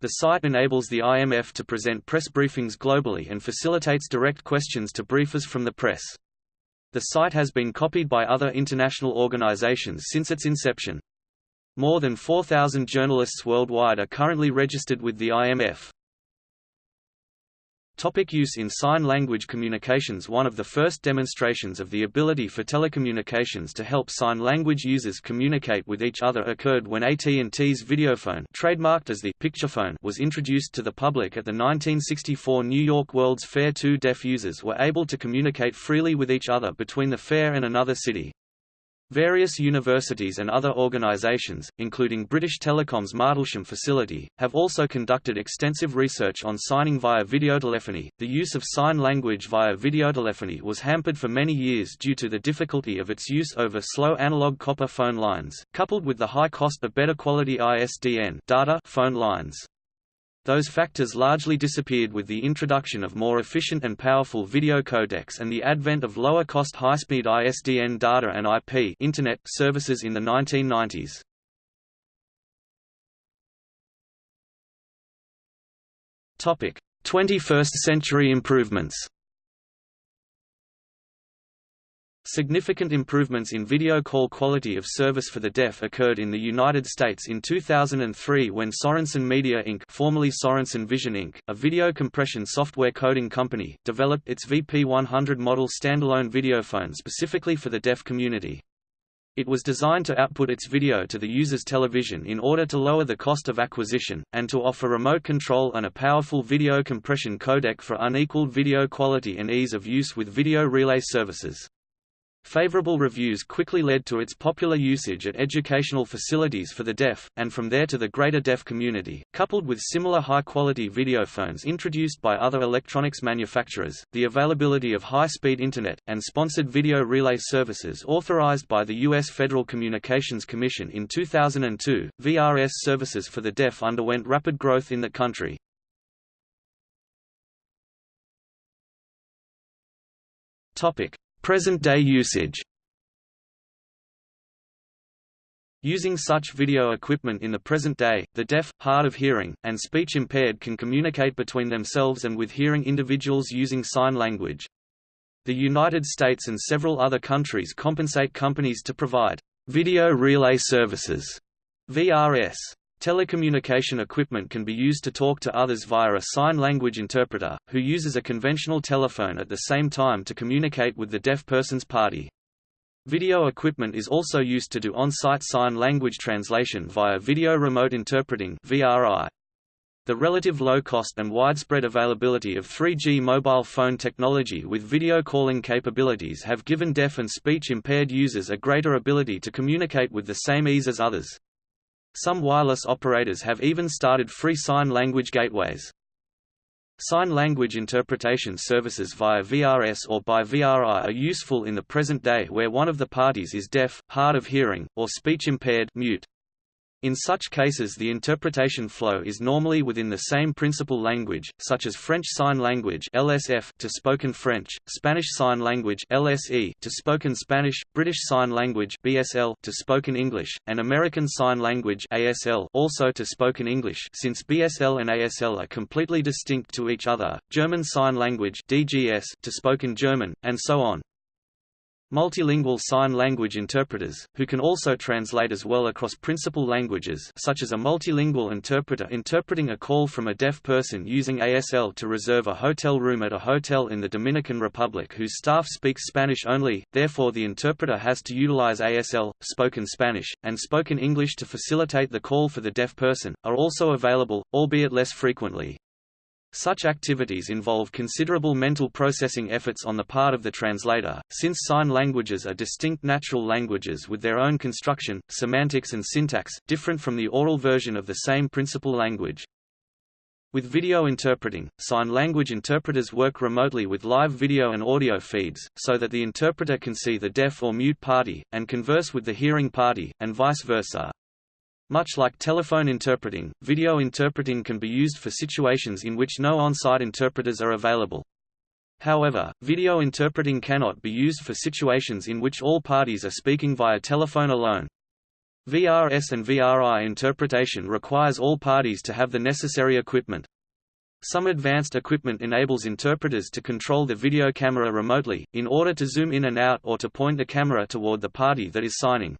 The site enables the IMF to present press briefings globally and facilitates direct questions to briefers from the press. The site has been copied by other international organizations since its inception. More than 4,000 journalists worldwide are currently registered with the IMF. Topic use in sign language communications One of the first demonstrations of the ability for telecommunications to help sign language users communicate with each other occurred when AT&T's Videophone trademarked as the Picturephone was introduced to the public at the 1964 New York World's Fair Two deaf users were able to communicate freely with each other between the fair and another city. Various universities and other organizations, including British Telecom's Martlesham facility, have also conducted extensive research on signing via videotelephony. The use of sign language via videotelephony was hampered for many years due to the difficulty of its use over slow analog copper phone lines, coupled with the high cost of better quality ISDN data phone lines. Those factors largely disappeared with the introduction of more efficient and powerful video codecs and the advent of lower-cost high-speed ISDN data and IP Internet services in the 1990s. Topic: 21st century improvements. Significant improvements in video call quality of service for the deaf occurred in the United States in 2003 when Sorenson Media Inc. formerly Sorenson Vision Inc., a video compression software coding company, developed its VP100 model standalone videophone specifically for the deaf community. It was designed to output its video to the user's television in order to lower the cost of acquisition, and to offer remote control and a powerful video compression codec for unequaled video quality and ease of use with video relay services. Favorable reviews quickly led to its popular usage at educational facilities for the deaf, and from there to the greater deaf community. Coupled with similar high-quality videophones introduced by other electronics manufacturers, the availability of high-speed Internet, and sponsored video relay services authorized by the U.S. Federal Communications Commission in 2002, VRS services for the deaf underwent rapid growth in the country. Topic. Present-day usage Using such video equipment in the present day, the deaf, hard of hearing, and speech-impaired can communicate between themselves and with hearing individuals using sign language. The United States and several other countries compensate companies to provide video relay services VRS. Telecommunication equipment can be used to talk to others via a sign language interpreter, who uses a conventional telephone at the same time to communicate with the deaf person's party. Video equipment is also used to do on-site sign language translation via Video Remote Interpreting VRI. The relative low cost and widespread availability of 3G mobile phone technology with video calling capabilities have given deaf and speech-impaired users a greater ability to communicate with the same ease as others. Some wireless operators have even started free sign language gateways. Sign language interpretation services via VRS or by VRI are useful in the present day where one of the parties is deaf, hard of hearing, or speech impaired mute. In such cases the interpretation flow is normally within the same principal language, such as French Sign Language LSF to spoken French, Spanish Sign Language LSE to spoken Spanish, British Sign Language BSL to spoken English, and American Sign Language ASL also to spoken English since BSL and ASL are completely distinct to each other, German Sign Language DGS to spoken German, and so on. Multilingual sign language interpreters, who can also translate as well across principal languages such as a multilingual interpreter interpreting a call from a deaf person using ASL to reserve a hotel room at a hotel in the Dominican Republic whose staff speaks Spanish only, therefore the interpreter has to utilize ASL, spoken Spanish, and spoken English to facilitate the call for the deaf person, are also available, albeit less frequently. Such activities involve considerable mental processing efforts on the part of the translator, since sign languages are distinct natural languages with their own construction, semantics and syntax, different from the oral version of the same principal language. With video interpreting, sign language interpreters work remotely with live video and audio feeds, so that the interpreter can see the deaf or mute party, and converse with the hearing party, and vice versa. Much like telephone interpreting, video interpreting can be used for situations in which no on-site interpreters are available. However, video interpreting cannot be used for situations in which all parties are speaking via telephone alone. VRS and VRI interpretation requires all parties to have the necessary equipment. Some advanced equipment enables interpreters to control the video camera remotely, in order to zoom in and out or to point the camera toward the party that is signing.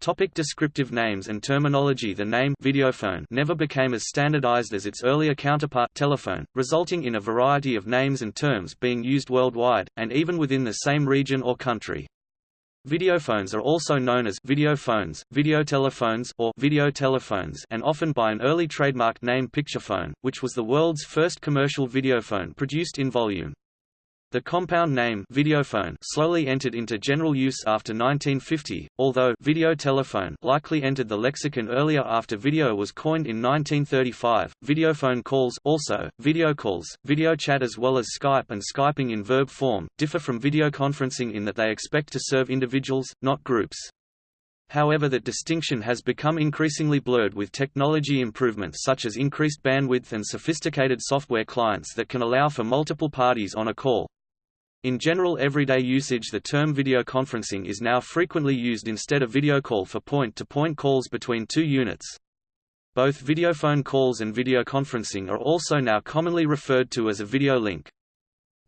Topic descriptive names and terminology The name videophone never became as standardized as its earlier counterpart telephone, resulting in a variety of names and terms being used worldwide, and even within the same region or country. Videophones are also known as videophones, videotelephones, or video telephones, and often by an early trademark name Picturephone, which was the world's first commercial videophone produced in volume. The compound name videophone slowly entered into general use after 1950, although video telephone likely entered the lexicon earlier after video was coined in 1935. Videophone calls also video calls, video chat as well as Skype and Skyping in verb form differ from videoconferencing in that they expect to serve individuals, not groups. However that distinction has become increasingly blurred with technology improvements such as increased bandwidth and sophisticated software clients that can allow for multiple parties on a call. In general everyday usage the term videoconferencing is now frequently used instead of video call for point-to-point -point calls between two units. Both videophone calls and videoconferencing are also now commonly referred to as a video link.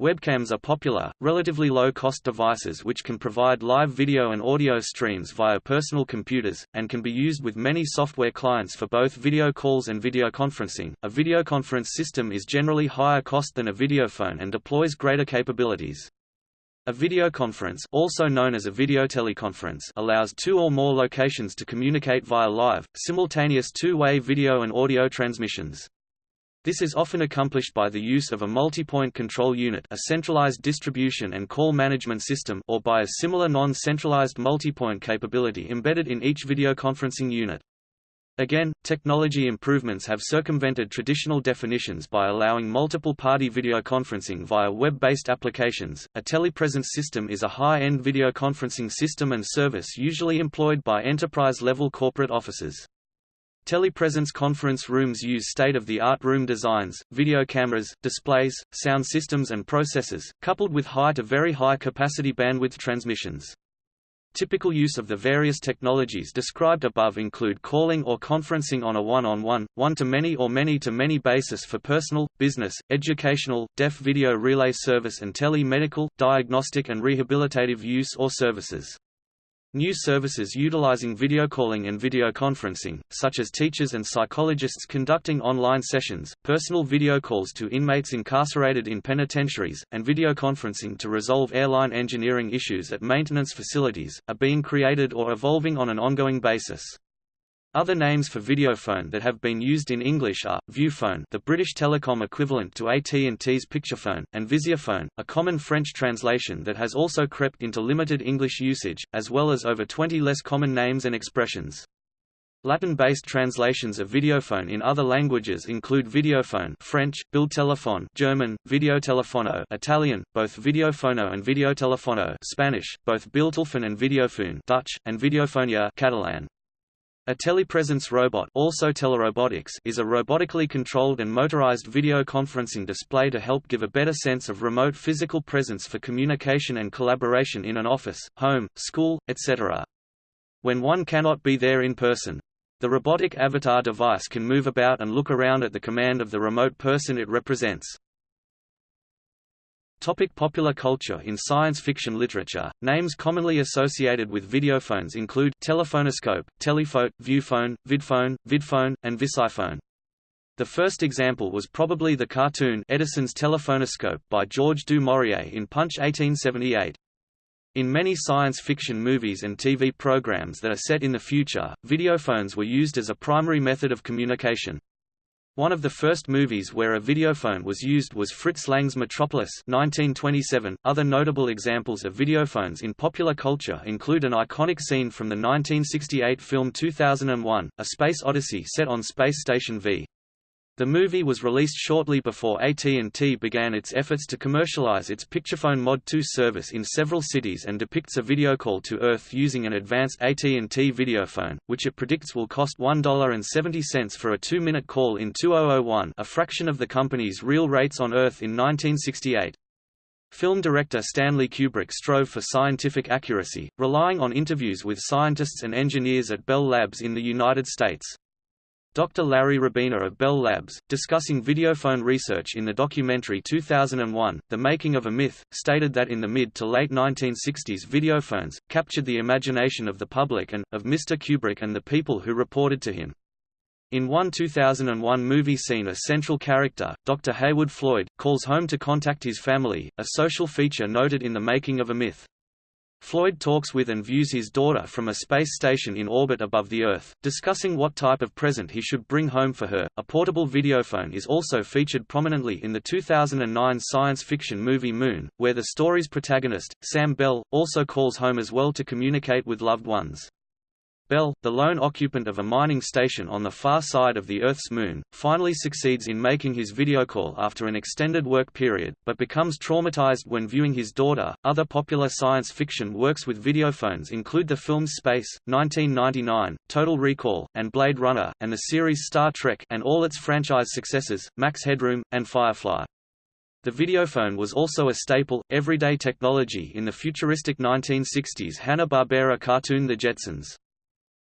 Webcams are popular, relatively low-cost devices which can provide live video and audio streams via personal computers, and can be used with many software clients for both video calls and videoconferencing. A videoconference system is generally higher cost than a videophone and deploys greater capabilities. A videoconference also known as a videoteleconference allows two or more locations to communicate via live, simultaneous two-way video and audio transmissions. This is often accomplished by the use of a multi-point control unit a centralized distribution and call management system or by a similar non-centralized multi-point capability embedded in each videoconferencing unit. Again, technology improvements have circumvented traditional definitions by allowing multiple party videoconferencing via web-based applications. A telepresence system is a high-end videoconferencing system and service usually employed by enterprise-level corporate offices. Telepresence conference rooms use state-of-the-art room designs, video cameras, displays, sound systems and processors, coupled with high to very high capacity bandwidth transmissions. Typical use of the various technologies described above include calling or conferencing on a one-on-one, one-to-many or many-to-many basis for personal, business, educational, deaf video relay service and tele-medical, diagnostic and rehabilitative use or services. New services utilizing video calling and video conferencing, such as teachers and psychologists conducting online sessions, personal video calls to inmates incarcerated in penitentiaries, and video conferencing to resolve airline engineering issues at maintenance facilities, are being created or evolving on an ongoing basis. Other names for videophone that have been used in English are, Viewphone the British telecom equivalent to AT&T's Picturephone, and Visiophone, a common French translation that has also crept into limited English usage, as well as over 20 less common names and expressions. Latin-based translations of videophone in other languages include videophone French, Bildtelefon German, videotelefono Italian, both videofono and videotelefono Spanish, both Bildtelefon and videophone Dutch, and videofonia Catalan. A telepresence robot also telerobotics is a robotically controlled and motorized video conferencing display to help give a better sense of remote physical presence for communication and collaboration in an office, home, school, etc. When one cannot be there in person. The robotic avatar device can move about and look around at the command of the remote person it represents. Topic popular culture In science fiction literature, names commonly associated with videophones include telephonoscope, telephote, viewphone, vidphone, vidphone, and visiphone. The first example was probably the cartoon Edison's Telephonoscope by George du Maurier in Punch 1878. In many science fiction movies and TV programs that are set in the future, videophones were used as a primary method of communication. One of the first movies where a videophone was used was Fritz Lang's Metropolis 1927. Other notable examples of videophones in popular culture include an iconic scene from the 1968 film 2001, A Space Odyssey set on Space Station V. The movie was released shortly before AT&T began its efforts to commercialize its Picturephone Mod 2 service in several cities and depicts a video call to Earth using an advanced AT&T videophone, which it predicts will cost $1.70 for a two-minute call in 2001 a fraction of the company's real rates on Earth in 1968. Film director Stanley Kubrick strove for scientific accuracy, relying on interviews with scientists and engineers at Bell Labs in the United States. Dr. Larry Rabiner of Bell Labs, discussing videophone research in the documentary 2001, The Making of a Myth, stated that in the mid to late 1960s videophones, captured the imagination of the public and, of Mr. Kubrick and the people who reported to him. In one 2001 movie scene a central character, Dr. Heywood Floyd, calls home to contact his family, a social feature noted in The Making of a Myth. Floyd talks with and views his daughter from a space station in orbit above the Earth, discussing what type of present he should bring home for her. A portable videophone is also featured prominently in the 2009 science fiction movie Moon, where the story's protagonist, Sam Bell, also calls home as well to communicate with loved ones. Bell, the lone occupant of a mining station on the far side of the Earth's moon, finally succeeds in making his video call after an extended work period, but becomes traumatized when viewing his daughter. Other popular science fiction works with videophones include the films Space, 1999, Total Recall, and Blade Runner, and the series Star Trek and all its franchise successors, Max Headroom, and Firefly. The videophone was also a staple, everyday technology in the futuristic 1960s Hanna-Barbera cartoon The Jetsons.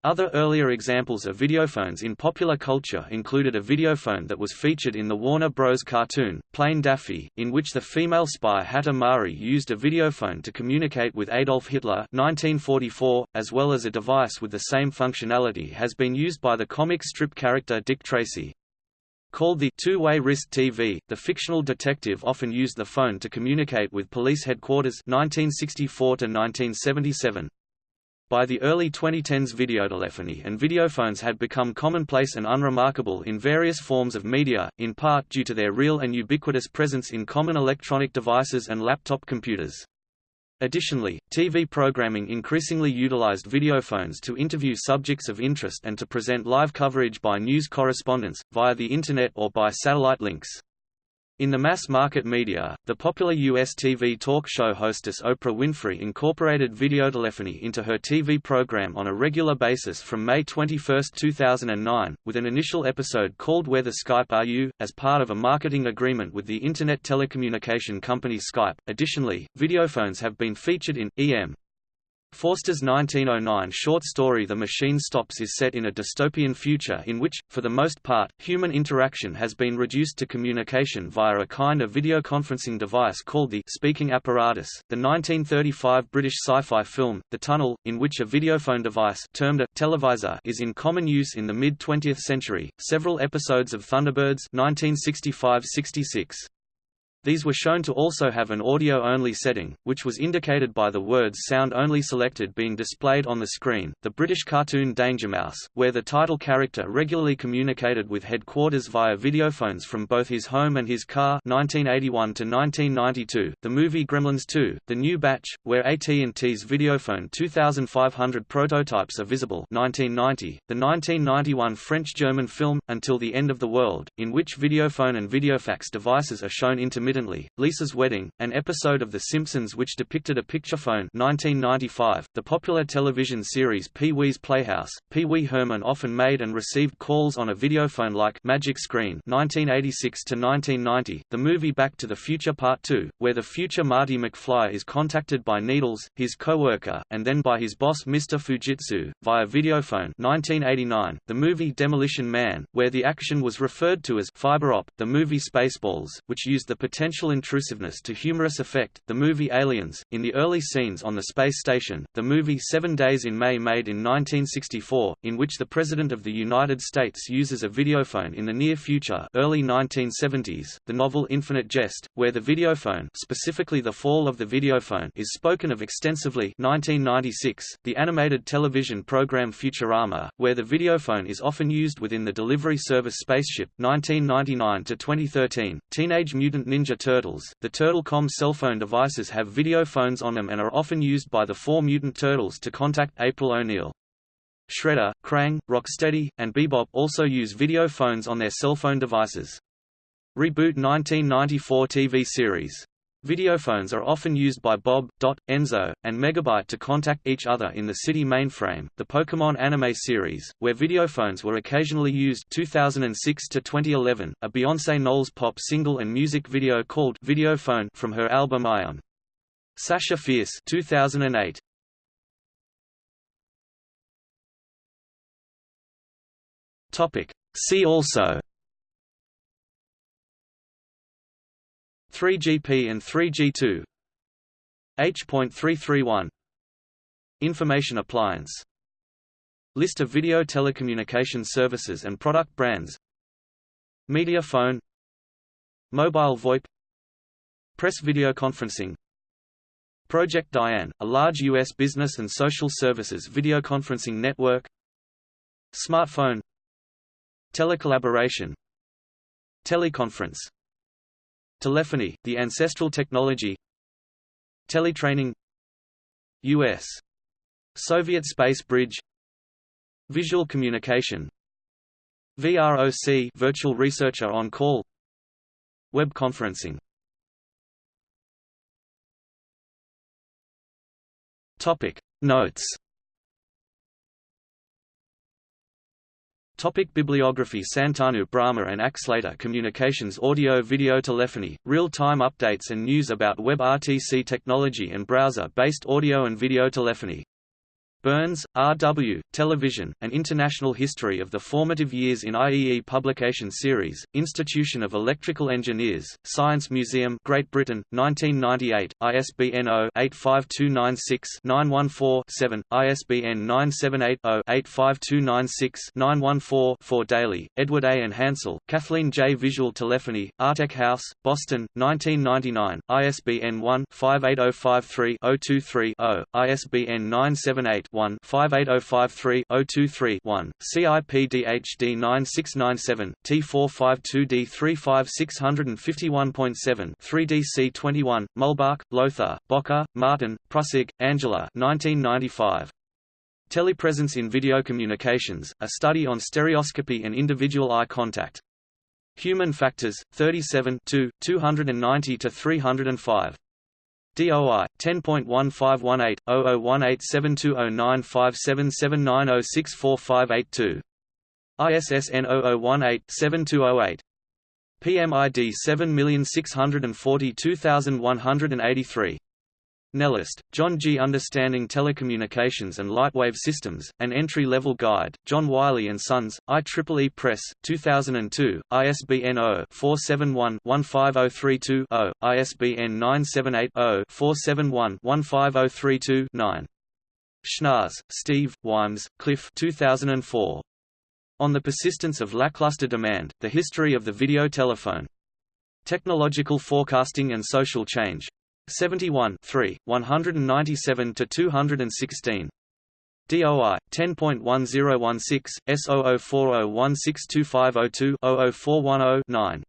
Other earlier examples of videophones in popular culture included a videophone that was featured in the Warner Bros. cartoon, Plane Daffy, in which the female spy Hatta Mari used a videophone to communicate with Adolf Hitler 1944, as well as a device with the same functionality has been used by the comic strip character Dick Tracy. Called the two-way wrist TV, the fictional detective often used the phone to communicate with police headquarters 1964 1977. By the early 2010s videotelephony and videophones had become commonplace and unremarkable in various forms of media, in part due to their real and ubiquitous presence in common electronic devices and laptop computers. Additionally, TV programming increasingly utilized videophones to interview subjects of interest and to present live coverage by news correspondents, via the Internet or by satellite links. In the mass-market media, the popular U.S. TV talk show hostess Oprah Winfrey incorporated videotelephony into her TV program on a regular basis from May 21, 2009, with an initial episode called Where the Skype Are You, as part of a marketing agreement with the Internet telecommunication company Skype. Additionally, videophones have been featured in E.M. Forster's 1909 short story The Machine Stops is set in a dystopian future in which, for the most part, human interaction has been reduced to communication via a kind of videoconferencing device called the speaking apparatus. The 1935 British sci-fi film, The Tunnel, in which a videophone device termed a televisor is in common use in the mid-20th century. Several episodes of Thunderbirds 1965-66 these were shown to also have an audio-only setting, which was indicated by the words sound-only selected being displayed on the screen. The British cartoon Danger Mouse, where the title character regularly communicated with headquarters via videophones from both his home and his car 1981 to 1992. The movie Gremlins 2, The New Batch, where AT&T's videophone 2500 prototypes are visible 1990. The 1991 French-German film, Until the End of the World, in which videophone and videofax devices are shown intermittently intermittently, Lisa's Wedding, an episode of The Simpsons which depicted a picture phone 1995, the popular television series Pee-wee's Playhouse, Pee-wee Herman often made and received calls on a videophone like Magic Screen 1986–1990, the movie Back to the Future Part 2, where the future Marty McFly is contacted by Needles, his co-worker, and then by his boss Mr. Fujitsu, via videophone 1989, the movie Demolition Man, where the action was referred to as fiber op, the movie Spaceballs, which used the potential potential intrusiveness to humorous effect, the movie Aliens. In the early scenes on the space station, the movie Seven Days in May made in 1964, in which the President of the United States uses a videophone in the near future early 1970s, the novel Infinite Jest, where the videophone specifically the fall of the videophone is spoken of extensively 1996, the animated television program Futurama, where the videophone is often used within the delivery service Spaceship 1999 to 2013, Teenage Mutant Ninja Turtles, the Turtlecom cell phone devices have video phones on them and are often used by the four mutant turtles to contact April O'Neil. Shredder, Krang, Rocksteady, and Bebop also use video phones on their cell phone devices. Reboot 1994 TV series Videophones are often used by Bob, Dot, Enzo, and Megabyte to contact each other in the City mainframe, the Pokémon anime series, where videophones were occasionally used 2006 to 2011, a Beyoncé Knowles pop single and music video called Videophone from her album I Am. Sasha Fierce 2008. Topic. See also 3GP and 3G2 H.331 Information appliance. List of video telecommunication services and product brands. Media phone. Mobile VoIP. Press video conferencing. Project Diane, a large U.S. business and social services video conferencing network. Smartphone. Telecollaboration. Teleconference Telephony, the ancestral technology Teletraining U.S. Soviet space bridge Visual communication VROC virtual researcher on call Web conferencing. Topic. Notes Topic Bibliography Santanu Brahma and Axlater Communications Audio Video Telephony, real-time updates and news about Web RTC technology and browser-based audio and video telephony Burns, R. W., Television, An International History of the Formative Years in IEE Publication Series, Institution of Electrical Engineers, Science Museum Great Britain, 1998, ISBN 0-85296-914-7, ISBN 978-0-85296-914-4 Daly, Edward A. and Hansel, Kathleen J. Visual Telephony, Artech House, Boston, 1999, ISBN 1-58053-023-0, ISBN 978 one 58053 023 one CIPDHD 9697 T452D 35651.7 3DC 21 Muhlbach, Lothar, Bocker, Martin, Prussog, Angela 1995 Telepresence in Video Communications, a study on stereoscopy and individual eye contact. Human Factors, 37 290–305. DOI 10.1518001872095779064582. ISSN 0018-7208. PMID 7642183. Nellist, John G. Understanding Telecommunications and Lightwave Systems, An Entry-Level Guide, John Wiley & Sons, IEEE Press, 2002, ISBN 0-471-15032-0, ISBN 978-0-471-15032-9. Schnaars, Steve, Wymbs, Cliff 2004. On the Persistence of Lackluster Demand, The History of the Video Telephone. Technological Forecasting and Social Change. 71 3, 197 to 216. DOI 10.1016 S0040162502-00410-9.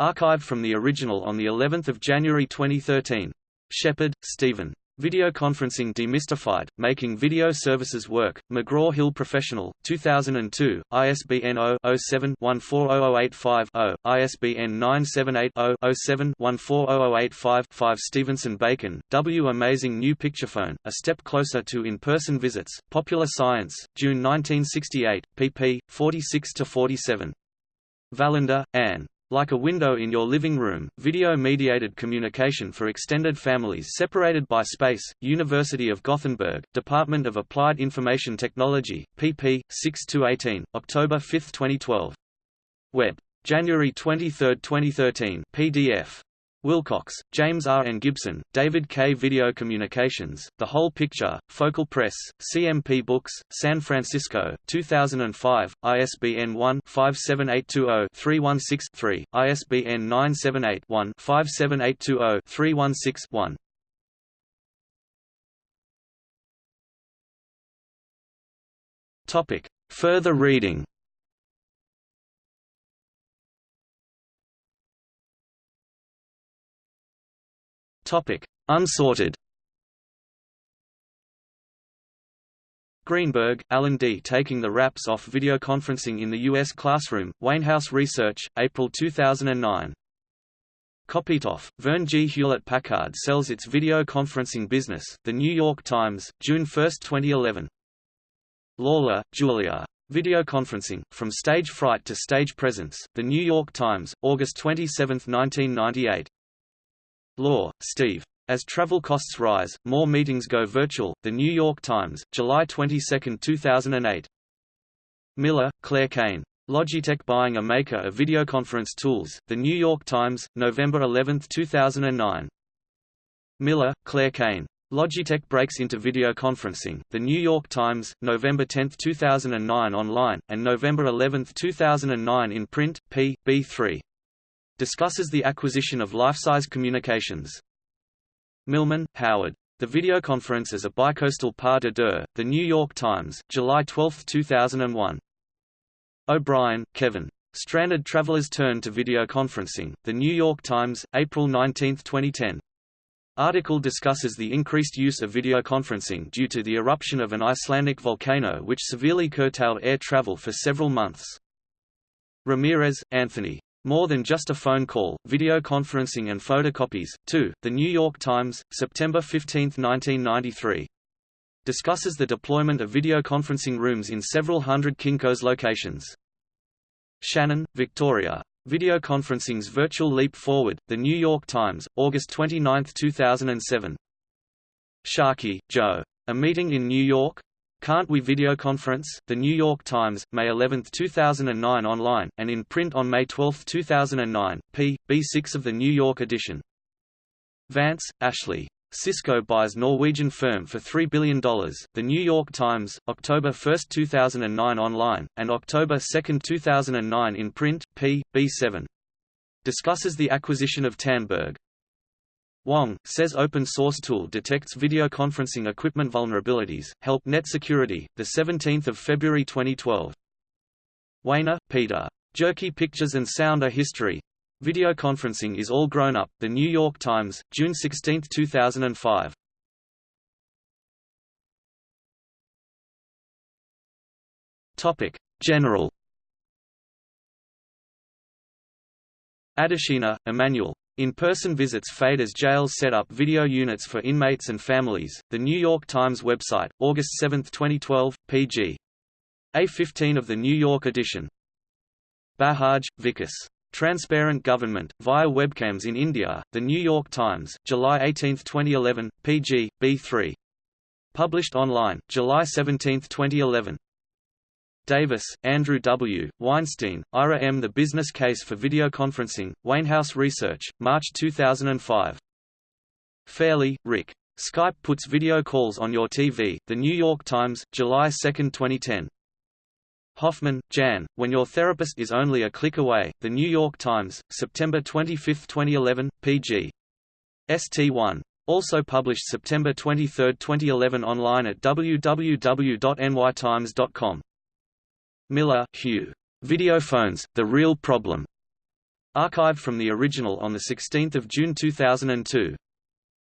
Archived from the original on the 11th of January 2013. Shepard, Stephen. Video Conferencing Demystified, Making Video Services Work, McGraw-Hill Professional, 2002, ISBN 0-07-140085-0, ISBN 978-0-07-140085-5 Stevenson Bacon, W. Amazing New Picturephone, A Step Closer to In-Person Visits, Popular Science, June 1968, pp. 46–47. Wallander, Anne. Like a window in your living room, video-mediated communication for extended families separated by space, University of Gothenburg, Department of Applied Information Technology, pp. 6–18, October 5, 2012. Web. January 23, 2013 PDF. Wilcox, James R. and Gibson, David K. Video Communications, The Whole Picture, Focal Press, CMP Books, San Francisco, 2005, ISBN 1-57820-316-3, ISBN 978-1-57820-316-1. Further reading Topic: Unsorted. Greenberg, Alan D. Taking the Wraps Off Videoconferencing in the U.S. Classroom, Wainhouse Research, April 2009. Kopytoff, Verne G. Hewlett-Packard sells its video conferencing business, The New York Times, June 1, 2011. Lawler, Julia. Video conferencing, From Stage Fright to Stage Presence, The New York Times, August 27, 1998. Lohr, Steve. As travel costs rise, more meetings go virtual. The New York Times, July 22, 2008. Miller, Claire Cain. Logitech buying a maker of videoconference tools. The New York Times, November 11, 2009. Miller, Claire Cain. Logitech breaks into video conferencing. The New York Times, November 10, 2009 online, and November 11, 2009 in print, p. b3 discusses the acquisition of Lifesize Communications. Millman, Howard. The Videoconference as a Bicoastal Pas de Deux, The New York Times, July 12, 2001. O'Brien, Kevin. Stranded Travelers Turn to Videoconferencing, The New York Times, April 19, 2010. Article discusses the increased use of videoconferencing due to the eruption of an Icelandic volcano which severely curtailed air travel for several months. Ramirez, Anthony. More than just a phone call, video conferencing and photocopies. 2. The New York Times, September 15, 1993. Discusses the deployment of video conferencing rooms in several hundred Kinko's locations. Shannon, Victoria. Video conferencing's virtual leap forward. The New York Times, August 29, 2007. Sharkey, Joe. A meeting in New York? Can't We Videoconference? The New York Times, May 11, 2009 online, and in print on May 12, 2009, p. b6 of the New York edition. Vance, Ashley. Cisco buys Norwegian firm for $3 billion. The New York Times, October 1, 2009 online, and October 2, 2009 in print, p. b7. Discusses the acquisition of Tandberg. Wang, says open source tool detects video conferencing equipment vulnerabilities, help net security, 17 February 2012. Wayner, Peter. Jerky Pictures and Sound are History. Video conferencing is all grown up, The New York Times, June 16, 2005. Topic. General Adeshina, Emmanuel. In-person visits fade as jails set up video units for inmates and families. The New York Times website, August 7, 2012, pg. A15 of the New York edition. Bajaj, Vikas. Transparent Government, via webcams in India, The New York Times, July 18, 2011, pg. B3. Published online, July 17, 2011. Davis, Andrew W., Weinstein, Ira M. The Business Case for Videoconferencing, Wainhouse Research, March 2005. Fairley, Rick. Skype puts video calls on your TV, The New York Times, July 2, 2010. Hoffman, Jan, When Your Therapist is Only a Click Away, The New York Times, September 25, 2011, pg. ST1. Also published September 23, 2011 online at www.nytimes.com. Miller, Hugh. Videophones, The Real Problem. Archived from the original on 16 June 2002.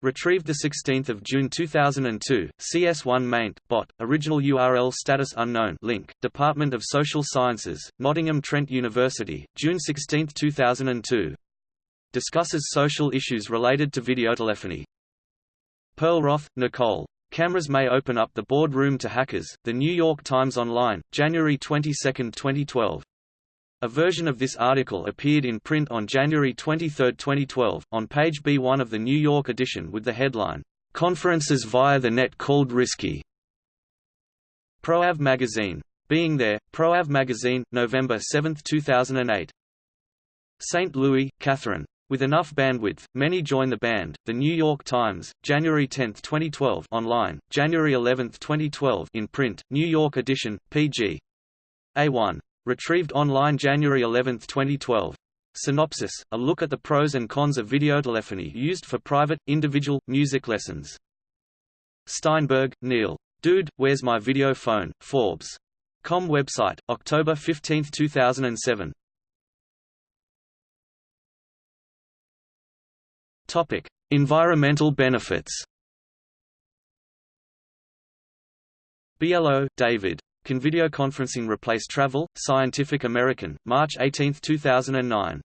Retrieved 16 June 2002, CS1 maint, bot, original URL status unknown link, Department of Social Sciences, Nottingham Trent University, June 16, 2002. Discusses social issues related to videotelephony. Perlroth, Nicole. Cameras may open up the boardroom to hackers. The New York Times Online, January 22, 2012. A version of this article appeared in print on January 23, 2012, on page B1 of the New York edition with the headline, "Conferences via the Net Called Risky." ProAv Magazine. Being There, ProAv Magazine, November 7, 2008. St. Louis, Catherine. With enough bandwidth, many join the band. The New York Times, January 10, 2012, online, January 11, 2012, in print, New York edition, pg. A1. Retrieved online January 11, 2012. Synopsis: A look at the pros and cons of videotelephony used for private, individual, music lessons. Steinberg, Neil. Dude, Where's My Video Phone? Forbes. Com website, October 15, 2007. Topic: Environmental benefits. Biello, David. Can videoconferencing replace travel? Scientific American, March 18, 2009.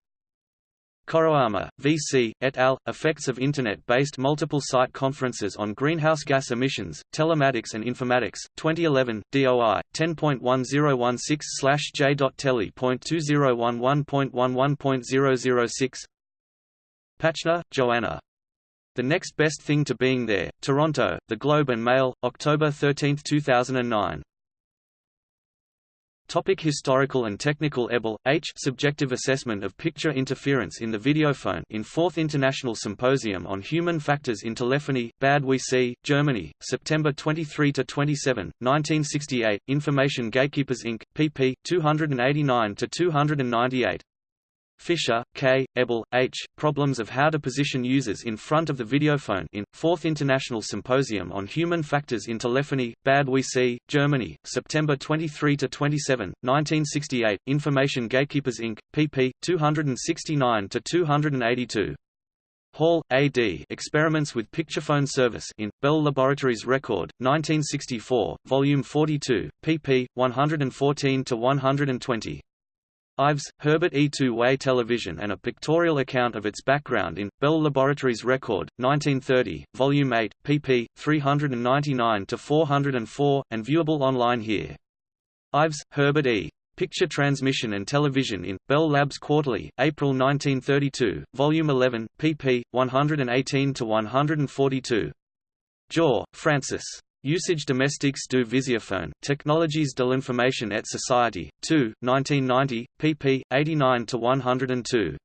Coroama, V.C., et al., Effects of Internet-based multiple-site conferences on greenhouse gas emissions, telematics and informatics, 2011, DOI, 10.1016-j.telly.2011.11.006 Pachner, Joanna. The Next Best Thing to Being There, Toronto, The Globe and Mail, October 13, 2009. Topic historical and technical Ebel, H. Subjective Assessment of Picture Interference in the Videophone in 4th International Symposium on Human Factors in Telephony, Bad WC, Germany, September 23–27, 1968, Information Gatekeepers Inc., pp. 289–298. Fisher, K., Ebel, H., Problems of How to Position Users in Front of the Videophone in, 4th International Symposium on Human Factors in Telephony, Bad WC, Germany, September 23–27, 1968, Information Gatekeepers Inc., pp. 269–282. Hall, A.D. Experiments with Picturephone Service in, Bell Laboratories Record, 1964, Volume 42, pp. 114–120. Ives, Herbert E. Two-Way Television and a pictorial account of its background in, Bell Laboratories Record, 1930, Volume 8, pp. 399–404, and viewable online here. Ives, Herbert E. Picture Transmission and Television in, Bell Labs Quarterly, April 1932, Volume 11, pp. 118–142. Jaw, Francis. Usage domestiques du visiophone, Technologies de l'information et société, 2, 1990, pp. 89–102.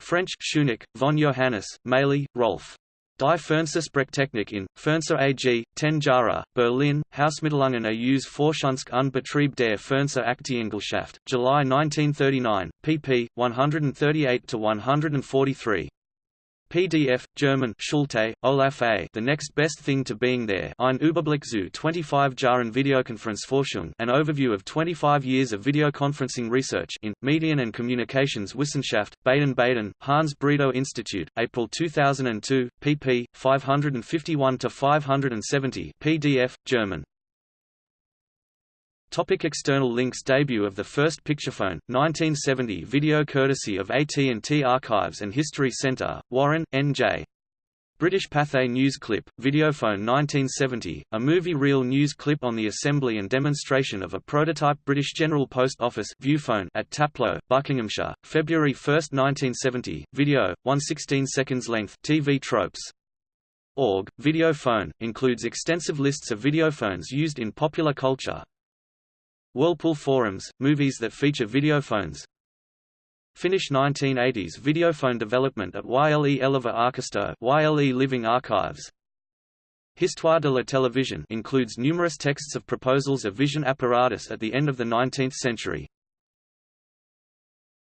French, Schunig, von Johannes, Maley, Rolf. Die Fernsehsprechtechnik in, Fernseher AG, 10 Jahre, Berlin, Hausmittelungen aus Forschungs- und Betrieb der Fernsehaktiengesellschaft, July 1939, pp. 138–143. PDF, German Schulte, Olaf A. The Next Best Thing to Being There Ein Überblick zu 25 Jahren Videokonferenzforschung An Overview of 25 Years of Videoconferencing Research in, Medien and Communications Wissenschaft, Baden-Baden, Hans Bredow Institute, April 2002, pp. 551–570 PDF, German Topic external links Debut of the first Picturephone, 1970 Video courtesy of AT&T Archives and History Center, Warren, N.J. British Pathé News Clip, Videophone 1970, a movie reel news clip on the assembly and demonstration of a prototype British General Post Office Viewphone at Taplow, Buckinghamshire, February 1, 1970, video, 116 seconds length TV tropes. Org, Videophone, includes extensive lists of videophones used in popular culture, Whirlpool Forums, movies that feature videophones Finnish 1980s videophone development at YLE Elävä Arkisto YLE Living Archives Histoire de la télévision includes numerous texts of proposals of vision apparatus at the end of the 19th century.